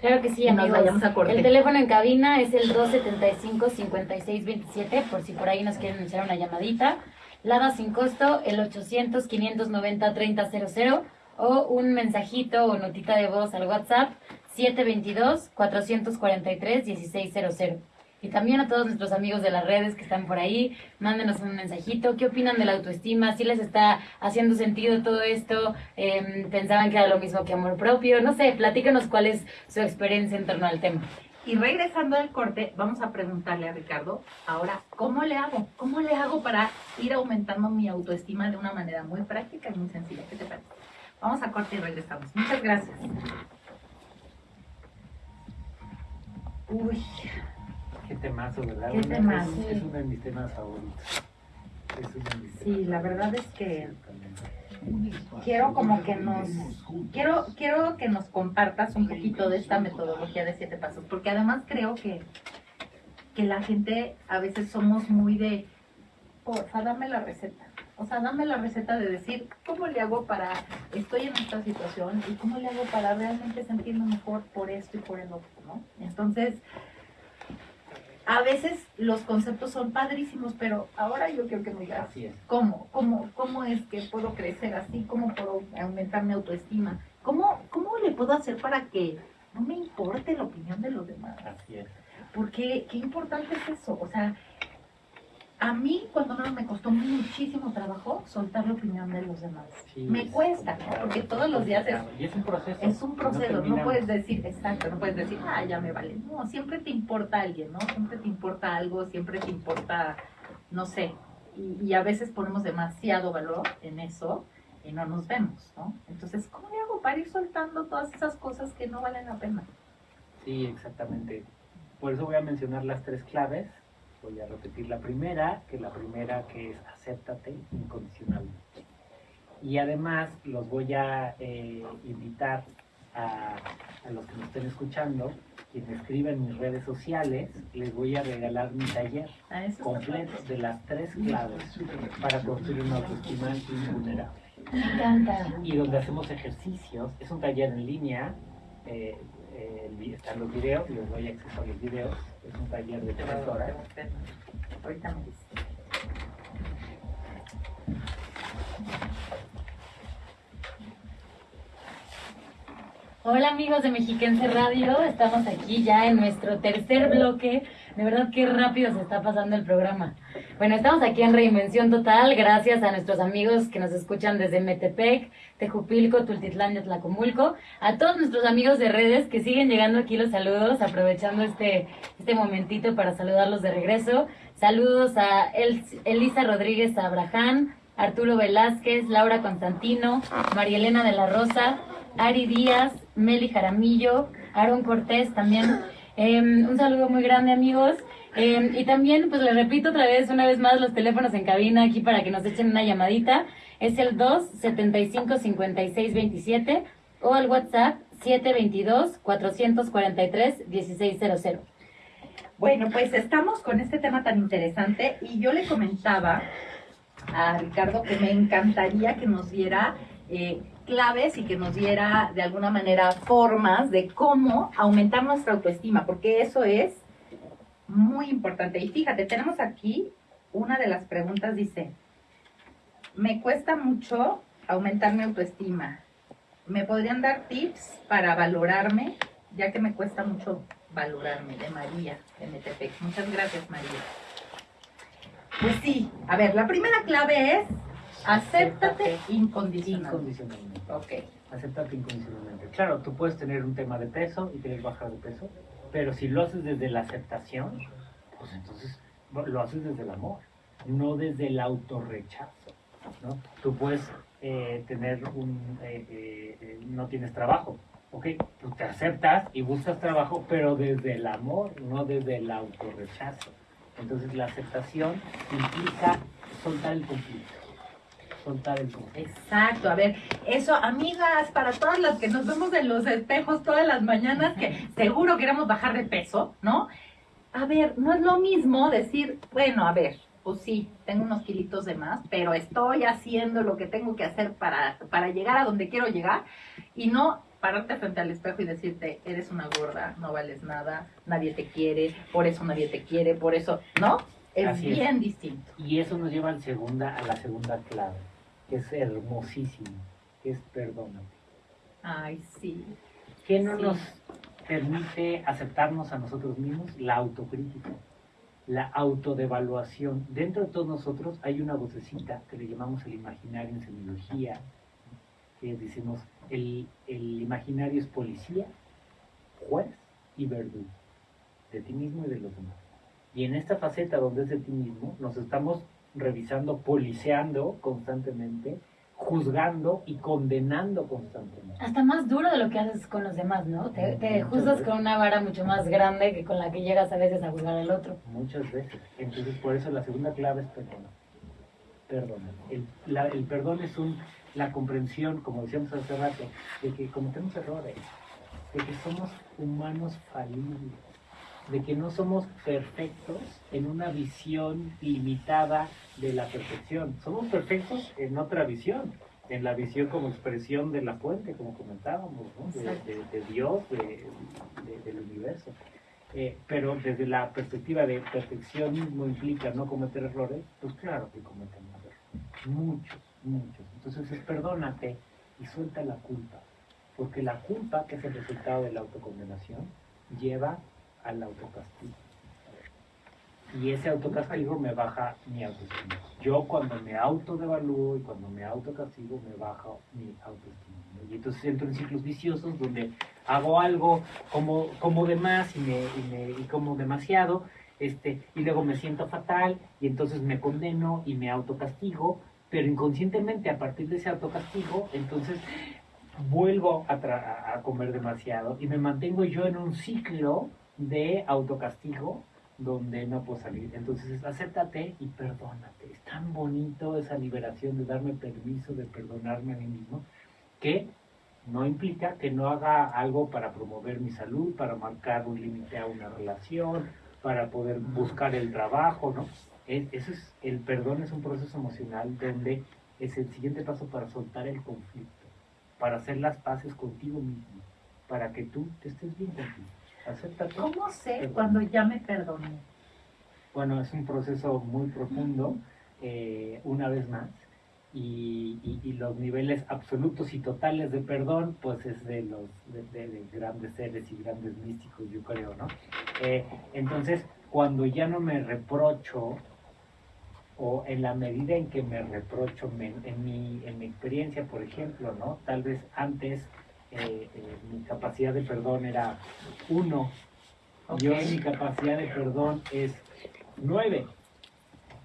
Claro que sí, Y nos amigos. vayamos a corte. El teléfono en cabina es el 275-5627, por si por ahí nos quieren echar una llamadita. Lada sin costo, el 800-590-3000 o un mensajito o notita de voz al WhatsApp 722-443-1600. Y también a todos nuestros amigos de las redes que están por ahí, mándenos un mensajito. ¿Qué opinan de la autoestima? ¿Si les está haciendo sentido todo esto? Em, ¿Pensaban que era lo mismo que amor propio? No sé, platícanos cuál es su experiencia en torno al tema. Y regresando al corte, vamos a preguntarle a Ricardo, ahora, ¿cómo le hago? ¿Cómo le hago para ir aumentando mi autoestima de una manera muy práctica y muy sencilla? ¿Qué te parece? Vamos a corte y regresamos. Muchas gracias. Uy, Qué temazo, ¿verdad? Qué Bueno, temazo. Es, es uno de mis temas favoritos. Es uno de mis Sí, temas la verdad es que. Quiero como que nos quiero quiero que nos compartas un poquito de esta metodología de siete pasos porque además creo que que la gente a veces somos muy de porfa dame la receta o sea dame la receta de decir cómo le hago para estoy en esta situación y cómo le hago para realmente sentirme mejor por esto y por el otro no entonces a veces los conceptos son padrísimos pero ahora yo quiero que me digas. ¿Cómo? ¿Cómo, ¿Cómo es que puedo crecer así? ¿Cómo puedo aumentar mi autoestima? ¿Cómo, ¿Cómo le puedo hacer para que no me importe la opinión de los demás? Así es. Porque qué importante es eso. O sea, a mí cuando no me costó muchísimo trabajo soltar la opinión de los demás. Sí, me es- cuesta, ¿no? Porque todos los días es, Y es un proceso. es un proceso. No, puedes decir, exacto, no puedes decir, ah, ya me vale. No, siempre te importa alguien, ¿no? Siempre te importa algo, siempre te importa, no sé. Y, y a veces ponemos demasiado valor en eso y no nos vemos, ¿no? Entonces, ¿cómo le hago para ir soltando todas esas cosas que no valen la pena? Sí, exactamente. Por eso voy a mencionar las tres claves. Voy a repetir la primera, que la primera que es acéptate incondicionalmente. Y además los voy a eh, invitar a, a los que nos estén escuchando quien escriba en mis redes sociales, les voy a regalar mi taller Ah, completo de las tres claves para construir una autoestima invulnerable. Me. Y donde hacemos ejercicios, es un taller en línea, eh, eh, están los videos, les doy acceso a los videos, es un taller de tres horas. Ahorita me dices. Hola amigos de Mexiquense Radio, estamos aquí ya en nuestro tercer bloque. De verdad qué rápido se está pasando el programa. Bueno, estamos aquí en Reinvención Total, gracias a nuestros amigos que nos escuchan desde Metepec, Tejupilco, Tultitlán y Atlacomulco, a todos nuestros amigos de redes que siguen llegando aquí los saludos, aprovechando este, este momentito para saludarlos de regreso. Saludos a El- Elisa Rodríguez Abraham, Arturo Velázquez, Laura Constantino, María Elena de la Rosa, Ari Díaz, Meli Jaramillo, Aaron Cortés también. Eh, un saludo muy grande amigos. Eh, y también, pues les repito otra vez, una vez más, los teléfonos en cabina aquí para que nos echen una llamadita. Es el 275-5627 o el WhatsApp 722-443-1600. Bueno, pues estamos con este tema tan interesante y yo le comentaba a Ricardo que me encantaría que nos diera eh, claves y que nos diera de alguna manera formas de cómo aumentar nuestra autoestima, porque eso es muy importante. Y fíjate, tenemos aquí una de las preguntas, dice, me cuesta mucho aumentar mi autoestima. ¿Me podrían dar tips para valorarme? Ya que me cuesta mucho valorarme, de María, de Metepec. Muchas gracias, María. Pues sí, a ver, la primera clave es acéptate incondicionalmente. Incondicionalmente. Ok, Aceptarte incondicionalmente. Claro, tú puedes tener un tema de peso y querer bajar de peso, pero si lo haces desde la aceptación, pues entonces lo haces desde el amor, no desde el autorrechazo. ¿no? Tú puedes eh, tener un... eh, eh, eh, no tienes trabajo, ¿ok? Tú te aceptas y buscas trabajo, pero desde el amor, no desde el autorrechazo. Entonces la aceptación implica soltar el conflicto. Soltar el conflicto. exacto. A ver, eso, amigas, para todas las que nos vemos en los espejos todas las mañanas, que seguro queremos bajar de peso, ¿no? A ver, no es lo mismo decir, bueno, a ver, pues sí, tengo unos kilitos de más, pero estoy haciendo lo que tengo que hacer para, para llegar a donde quiero llegar y no pararte frente al espejo y decirte, eres una gorda, no vales nada, nadie te quiere, por eso nadie te quiere, por eso, ¿no? Es Así es. bien distinto. Y eso nos lleva al segunda, a la segunda clave, es hermosísimo, que es perdónate. Ay, sí. ¿Qué no Sí. nos permite aceptarnos a nosotros mismos? La autocrítica, la autodevaluación. Dentro de todos nosotros hay una vocecita que le llamamos el imaginario en semiología, que decimos, el, el imaginario es policía, juez y verdugo, de ti mismo y de los demás. Y en esta faceta donde es de ti mismo, nos estamos revisando, policeando constantemente, juzgando y condenando constantemente. Hasta más duro de lo que haces con los demás, ¿no? Te, juzgas veces. con una vara mucho más grande que con la que llegas a veces a juzgar al otro. Muchas veces. Entonces, por eso la segunda clave es perdón. Perdón. El, la- el perdón es un, la comprensión, como decíamos hace rato, de que cometemos errores, de que somos humanos falibles, de que no somos perfectos en una visión limitada de la perfección. Somos perfectos en otra visión, en la visión como expresión de la fuente, como comentábamos, ¿no? de, Exacto. de- de Dios, de- de- del universo. Eh, pero desde la perspectiva de perfeccionismo implica no cometer errores, pues claro que cometemos errores. Muchos, muchos. Entonces es perdónate y suelta la culpa. Porque la culpa, que es el resultado de la autocondenación, lleva al autocastigo. Y ese autocastigo me baja mi autoestima. Yo cuando me autodevalúo y cuando me autocastigo me baja mi autoestima. Y entonces entro en ciclos viciosos donde hago algo como, como de más y, me, y, como demasiado, este, y luego me siento fatal y entonces me condeno y me autocastigo, pero inconscientemente a partir de ese autocastigo, entonces vuelvo a- a comer demasiado y me mantengo yo en un ciclo de autocastigo donde no puedo salir. Entonces es acéptate y perdónate. Es tan bonito esa liberación de darme permiso de perdonarme a mí mismo que No implica que no haga algo para promover mi salud, para marcar un límite a una relación, para poder buscar el trabajo, ¿no? Es, eso es, el perdón es un proceso emocional donde es el siguiente paso para soltar el conflicto, para hacer las paces contigo mismo, para que tú te estés bien contigo. Acéptate. ¿Cómo sé Perdón. cuando ya me perdoné? Bueno, es un proceso muy profundo, eh, una vez más, y, y- y los niveles absolutos y totales de perdón, pues es de los de, de- de grandes seres y grandes místicos, yo creo, ¿no? Eh, entonces, cuando ya no me reprocho, o en la medida en que me reprocho, me- en, mi, en mi experiencia, por ejemplo, ¿no? Tal vez antes eh, eh, mi capacidad de perdón era uno, y hoy mi capacidad de perdón es 9.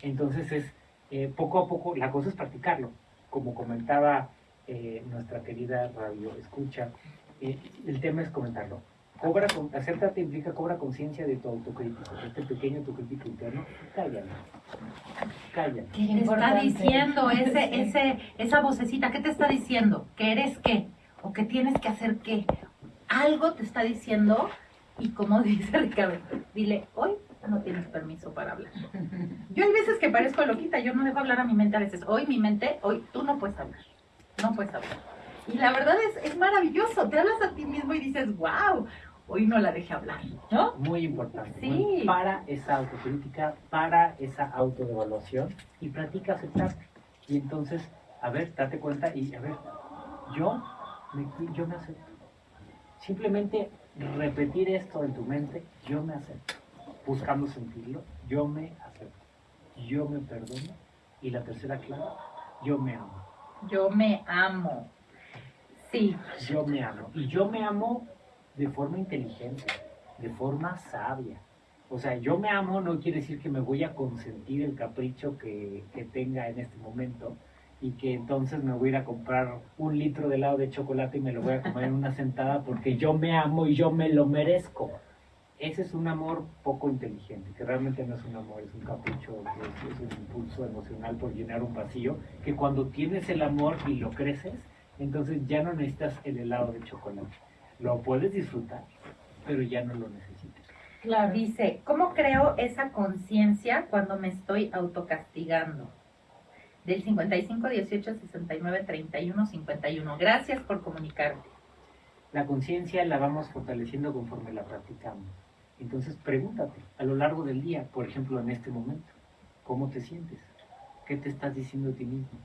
Entonces es eh, poco a poco, la cosa es practicarlo. Como comentaba eh, nuestra querida radio escucha, eh, el tema es comentarlo. Cobra, con- acéptate implica cobra conciencia de tu autocrítico, este pequeño autocrítico interno, cállalo, cállalo. ¿Qué te está diciendo ese, ese, esa vocecita? ¿Qué te está diciendo? ¿Que eres qué? ¿O que tienes que hacer qué? Algo te está diciendo y como [laughs] dice Ricardo, dile, hoy no tienes permiso para hablar. Yo hay veces que parezco loquita, yo no dejo hablar a mi mente a veces. Hoy mi mente, hoy tú no puedes hablar, no puedes hablar. Y la verdad es, es maravilloso, te hablas a ti mismo y dices, wow, hoy no la dejé hablar, ¿no? Muy importante. Sí. para esa autocrítica, para esa autoevaluación y practica aceptarte. Y entonces, a ver, date cuenta y a ver, yo me, yo me acepto. Simplemente repetir esto en tu mente, yo me acepto. Buscando sentirlo, yo me acepto. Yo me perdono. Y la tercera clave, yo me amo. Yo me amo. Sí, Yo me amo. Y yo me amo de forma inteligente, de forma sabia. O sea, yo me amo no quiere decir que me voy a consentir el capricho que, que tenga en este momento y que entonces me voy a ir a comprar un litro de helado de chocolate y me lo voy a comer en una sentada porque yo me amo y yo me lo merezco. Ese es un amor poco inteligente, que realmente no es un amor, es un capricho, es, es un impulso emocional por llenar un vacío, que cuando tienes el amor y lo creces, entonces ya no necesitas el helado de chocolate. Lo puedes disfrutar, pero ya no lo necesitas. Claro. Dice, ¿cómo creo esa conciencia cuando me estoy autocastigando? Del 55 18 69 31 51. Gracias por comunicarte. La conciencia la vamos fortaleciendo conforme la practicamos. Entonces pregúntate a lo largo del día, por ejemplo en este momento, ¿cómo te sientes? ¿Qué te estás diciendo a ti mismo?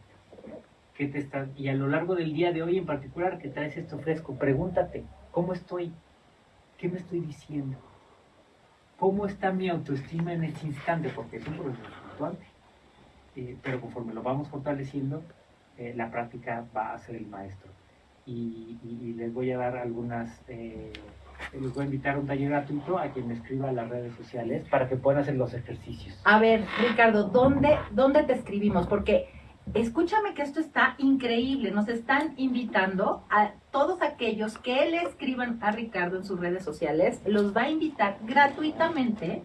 ¿Qué te estás... Y a lo largo del día de hoy en particular que traes esto fresco, pregúntate, ¿cómo estoy? ¿Qué me estoy diciendo? ¿Cómo está mi autoestima en este instante? Porque es un proceso fluctuante. Eh, pero conforme lo vamos fortaleciendo, eh, la práctica va a ser el maestro. Y, les voy a dar algunas, eh, les voy a invitar a un taller gratuito a quien me escriba a las redes sociales para que puedan hacer los ejercicios. A ver, Ricardo, ¿dónde, ¿dónde te escribimos? Porque escúchame que esto está increíble. Nos están invitando a todos aquellos que le escriban a Ricardo en sus redes sociales. Los va a invitar gratuitamente.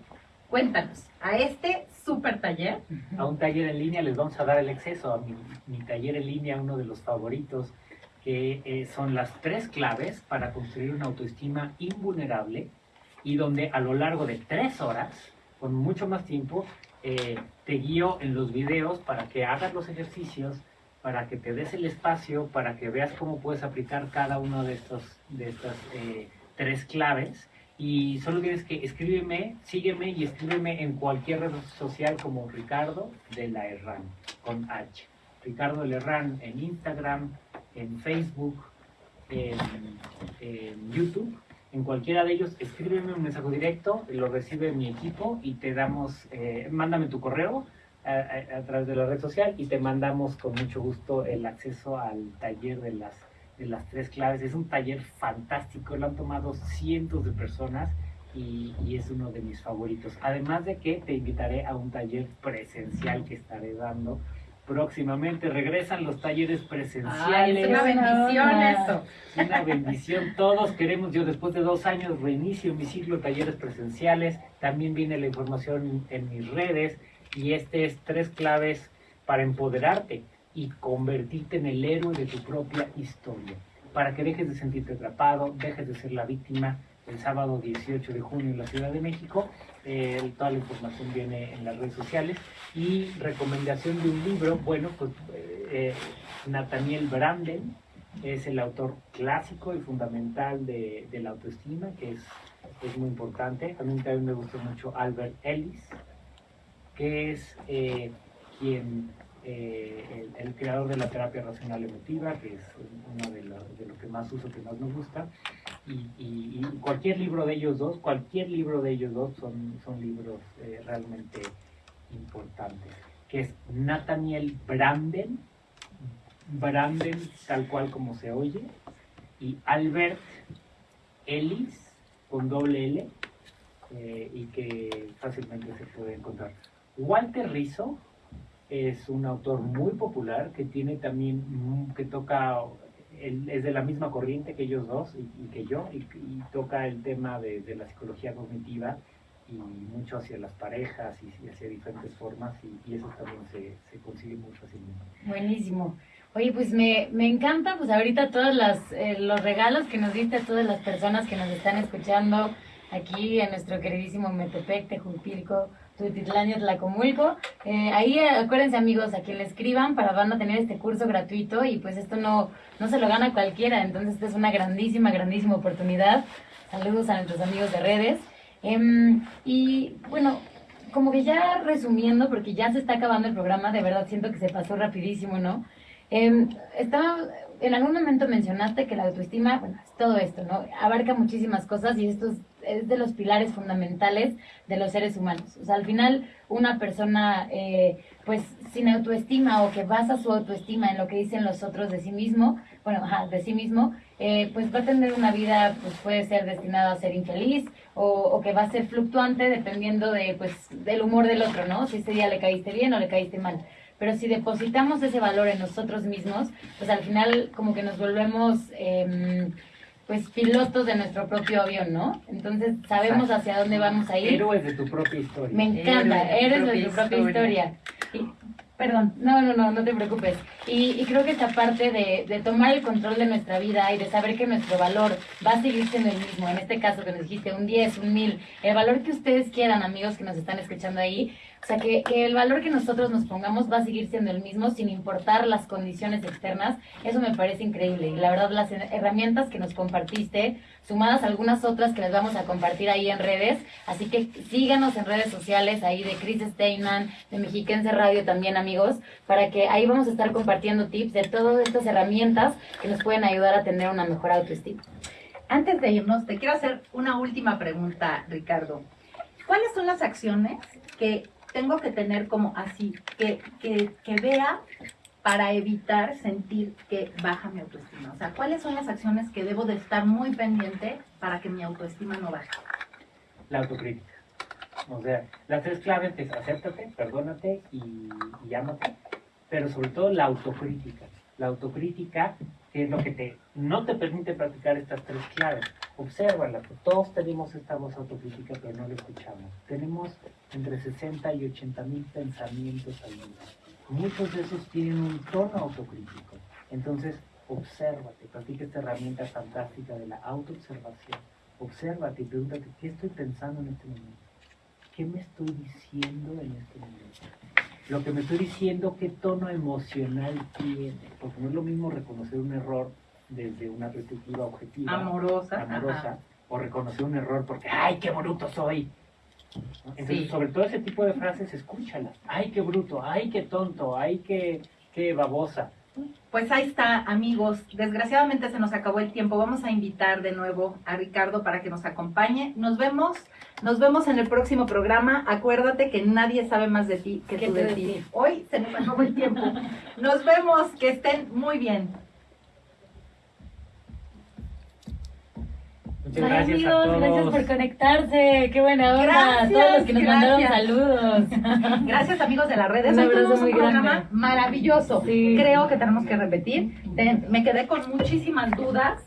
Cuéntanos, a este super taller. A un taller en línea les vamos a dar el acceso a mi, taller en línea, uno de los favoritos, que eh, son las tres claves para construir una autoestima invulnerable y donde a lo largo de tres horas, con mucho más tiempo, eh, te guío en los videos para que hagas los ejercicios, para que te des el espacio, para que veas cómo puedes aplicar cada una de, estos, de estas eh, tres claves. Y solo tienes que escríbeme, sígueme y escríbeme en cualquier red social como Ricardo de la Herrán, con H. Ricardo de la Herrán en Instagram, en Facebook, en, YouTube. En cualquiera de ellos, escríbeme un mensaje directo, lo recibe mi equipo y te damos, eh, mándame tu correo a- a través de la red social y te mandamos con mucho gusto el acceso al taller de las, de las tres claves. Es un taller fantástico, lo han tomado cientos de personas y, y es uno de mis favoritos. Además de que te invitaré a un taller presencial que estaré dando próximamente. Regresan los talleres Ay, presenciales. es una bendición eso. Es una bendición. Todos queremos, yo después de dos años reinicio mi ciclo de talleres presenciales. También viene la información en mis redes. Y este es tres claves para empoderarte y convertirte en el héroe de tu propia historia. para que dejes de sentirte atrapado, dejes de ser la víctima. El sábado 18 de junio en la Ciudad de México, eh, toda la información viene en las redes sociales. Y recomendación de un libro, bueno, pues eh, Nathaniel Branden es el autor clásico y fundamental de, de la autoestima, que es, es muy importante. A mí también me gustó mucho Albert Ellis, que es eh, quien eh, el, el creador de la terapia racional emotiva, que es uno de, lo- de lo que más uso, que más me gusta. Y, y- y cualquier libro de ellos dos, cualquier libro de ellos dos son, son libros eh, realmente importantes. Que es Nathaniel Branden, Branden tal cual como se oye, y Albert Ellis con doble L, eh, y que fácilmente se puede encontrar. Walter Rizzo es un autor muy popular que tiene también, mm, que toca, es de la misma corriente que ellos dos y, que yo, y, toca el tema de, de la psicología cognitiva y mucho hacia las parejas y, hacia diferentes formas y, eso también se, se consigue muy fácilmente. Buenísimo. Oye, pues me, me encanta, pues ahorita todos eh, los regalos que nos diste a todas las personas que nos están escuchando aquí en nuestro queridísimo Metepec, Tejupilco, Tutitlán y Tlacomulco. Eh, ahí eh, acuérdense amigos, a quien le escriban para van a tener este curso gratuito y pues esto no, no se lo gana cualquiera, entonces esta es una grandísima, grandísima oportunidad. Saludos a nuestros amigos de redes. Em, y bueno, como que ya resumiendo, porque ya se está acabando el programa, de verdad siento que se pasó rapidísimo, ¿no? Eh, estaba, en algún momento mencionaste que la autoestima, bueno, es todo esto, ¿no? Abarca muchísimas cosas y esto es, es de los pilares fundamentales de los seres humanos. O sea, al final, una persona, eh, pues, sin autoestima o que basa su autoestima en lo que dicen los otros de sí mismo, bueno, ajá, de sí mismo, eh, pues va a tener una vida, pues puede ser destinada a ser infeliz o, que va a ser fluctuante dependiendo de, pues, del humor del otro, ¿no? Si ese día le caíste bien o le caíste mal. Pero si depositamos ese valor en nosotros mismos, pues al final como que nos volvemos em, pues pilotos de nuestro propio avión, ¿no? Entonces sabemos hacia dónde vamos a ir. Héroes de tu propia historia. Me encanta, Héroe de tu propia historia. historia. Y- perdón, no, no, no, no te preocupes. Y, y creo que esta parte de, de tomar el control de nuestra vida y de saber que nuestro valor va a seguir siendo el mismo, en este caso que nos dijiste un 10, un 1000, el valor que ustedes quieran, amigos que nos están escuchando ahí, o sea, que, el valor que nosotros nos pongamos va a seguir siendo el mismo sin importar las condiciones externas, eso me parece increíble. Y la verdad, las herramientas que nos compartiste, sumadas a algunas otras que les vamos a compartir ahí en redes, así que síganos en redes sociales ahí de Chris Steinman, de Mexiquense Radio también, amigos, para que ahí vamos a estar compartiendo tips de todas estas herramientas que nos pueden ayudar a tener una mejor autoestima. Antes de irnos, te quiero hacer una última pregunta, Ricardo. ¿Cuáles son las acciones que tengo que tener como así, que, que, que vea para evitar sentir que baja mi autoestima? O sea, ¿cuáles son las acciones que debo de estar muy pendiente para que mi autoestima no baje? La autocrítica. O sea, las tres claves es acéptate, perdónate y, y. Pero sobre todo la autocrítica. La autocrítica que es lo que te, no te permite practicar estas tres claves. Obsérvala, pues, todos tenemos esta voz autocrítica, pero no la escuchamos. Tenemos entre 60 y 80 mil pensamientos al día. Muchos de esos tienen un tono autocrítico. Entonces, obsérvate, practica esta herramienta fantástica de la autoobservación. Obsérvate y pregúntate, ¿qué estoy pensando en este momento? ¿Qué me estoy diciendo en este momento? Lo que me estoy diciendo, ¿qué tono emocional tiene? Porque no es lo mismo reconocer un error desde una perspectiva objetiva, Amorosa. amorosa, ajá. o reconocer un error porque, ¡ay, qué bruto soy! Entonces, Sí. sobre todo ese tipo de frases, escúchalas. ¡Ay, qué bruto! ¡Ay, qué tonto! ¡Ay, qué, qué babosa! Pues ahí está, amigos. Desgraciadamente se nos acabó el tiempo. Vamos a invitar de nuevo a Ricardo para que nos acompañe. Nos vemos, nos vemos en el próximo programa. Acuérdate que nadie sabe más de ti que tú de ti. Hoy se nos acabó el tiempo. Nos vemos, que estén muy bien. Muchas Ay, gracias amigos, a todos. gracias por conectarse. Qué buena onda. Gracias, Todos los que nos mandaron saludos. [laughs] Gracias amigos de las redes. Un Hoy abrazo tuvimos un programa grande. maravilloso. Sí. Creo que tenemos que repetir. Me quedé con muchísimas dudas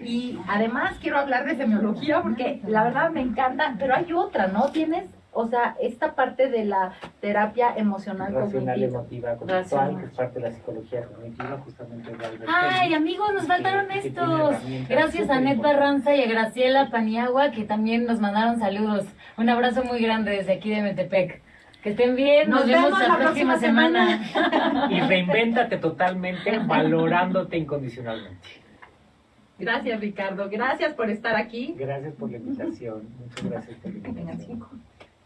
y además quiero hablar de semiología porque la verdad me encanta, pero hay otra, ¿no? Tienes o sea, esta parte de la terapia emocional Racional, cognitiva. emotiva, conductual, Racional. que es parte de la psicología cognitiva, justamente. de Albert Ay, amigos, nos faltaron que estos. Gracias a Net. Barranza y a Graciela Paniagua, que también nos mandaron saludos. Un abrazo muy grande desde aquí de Metepec. Que estén bien, nos, Nos vemos, vemos la, la próxima, próxima semana. Y reinvéntate totalmente valorándote incondicionalmente. Gracias, Ricardo. Gracias por estar aquí. Gracias por la invitación. Muchas gracias por la invitación.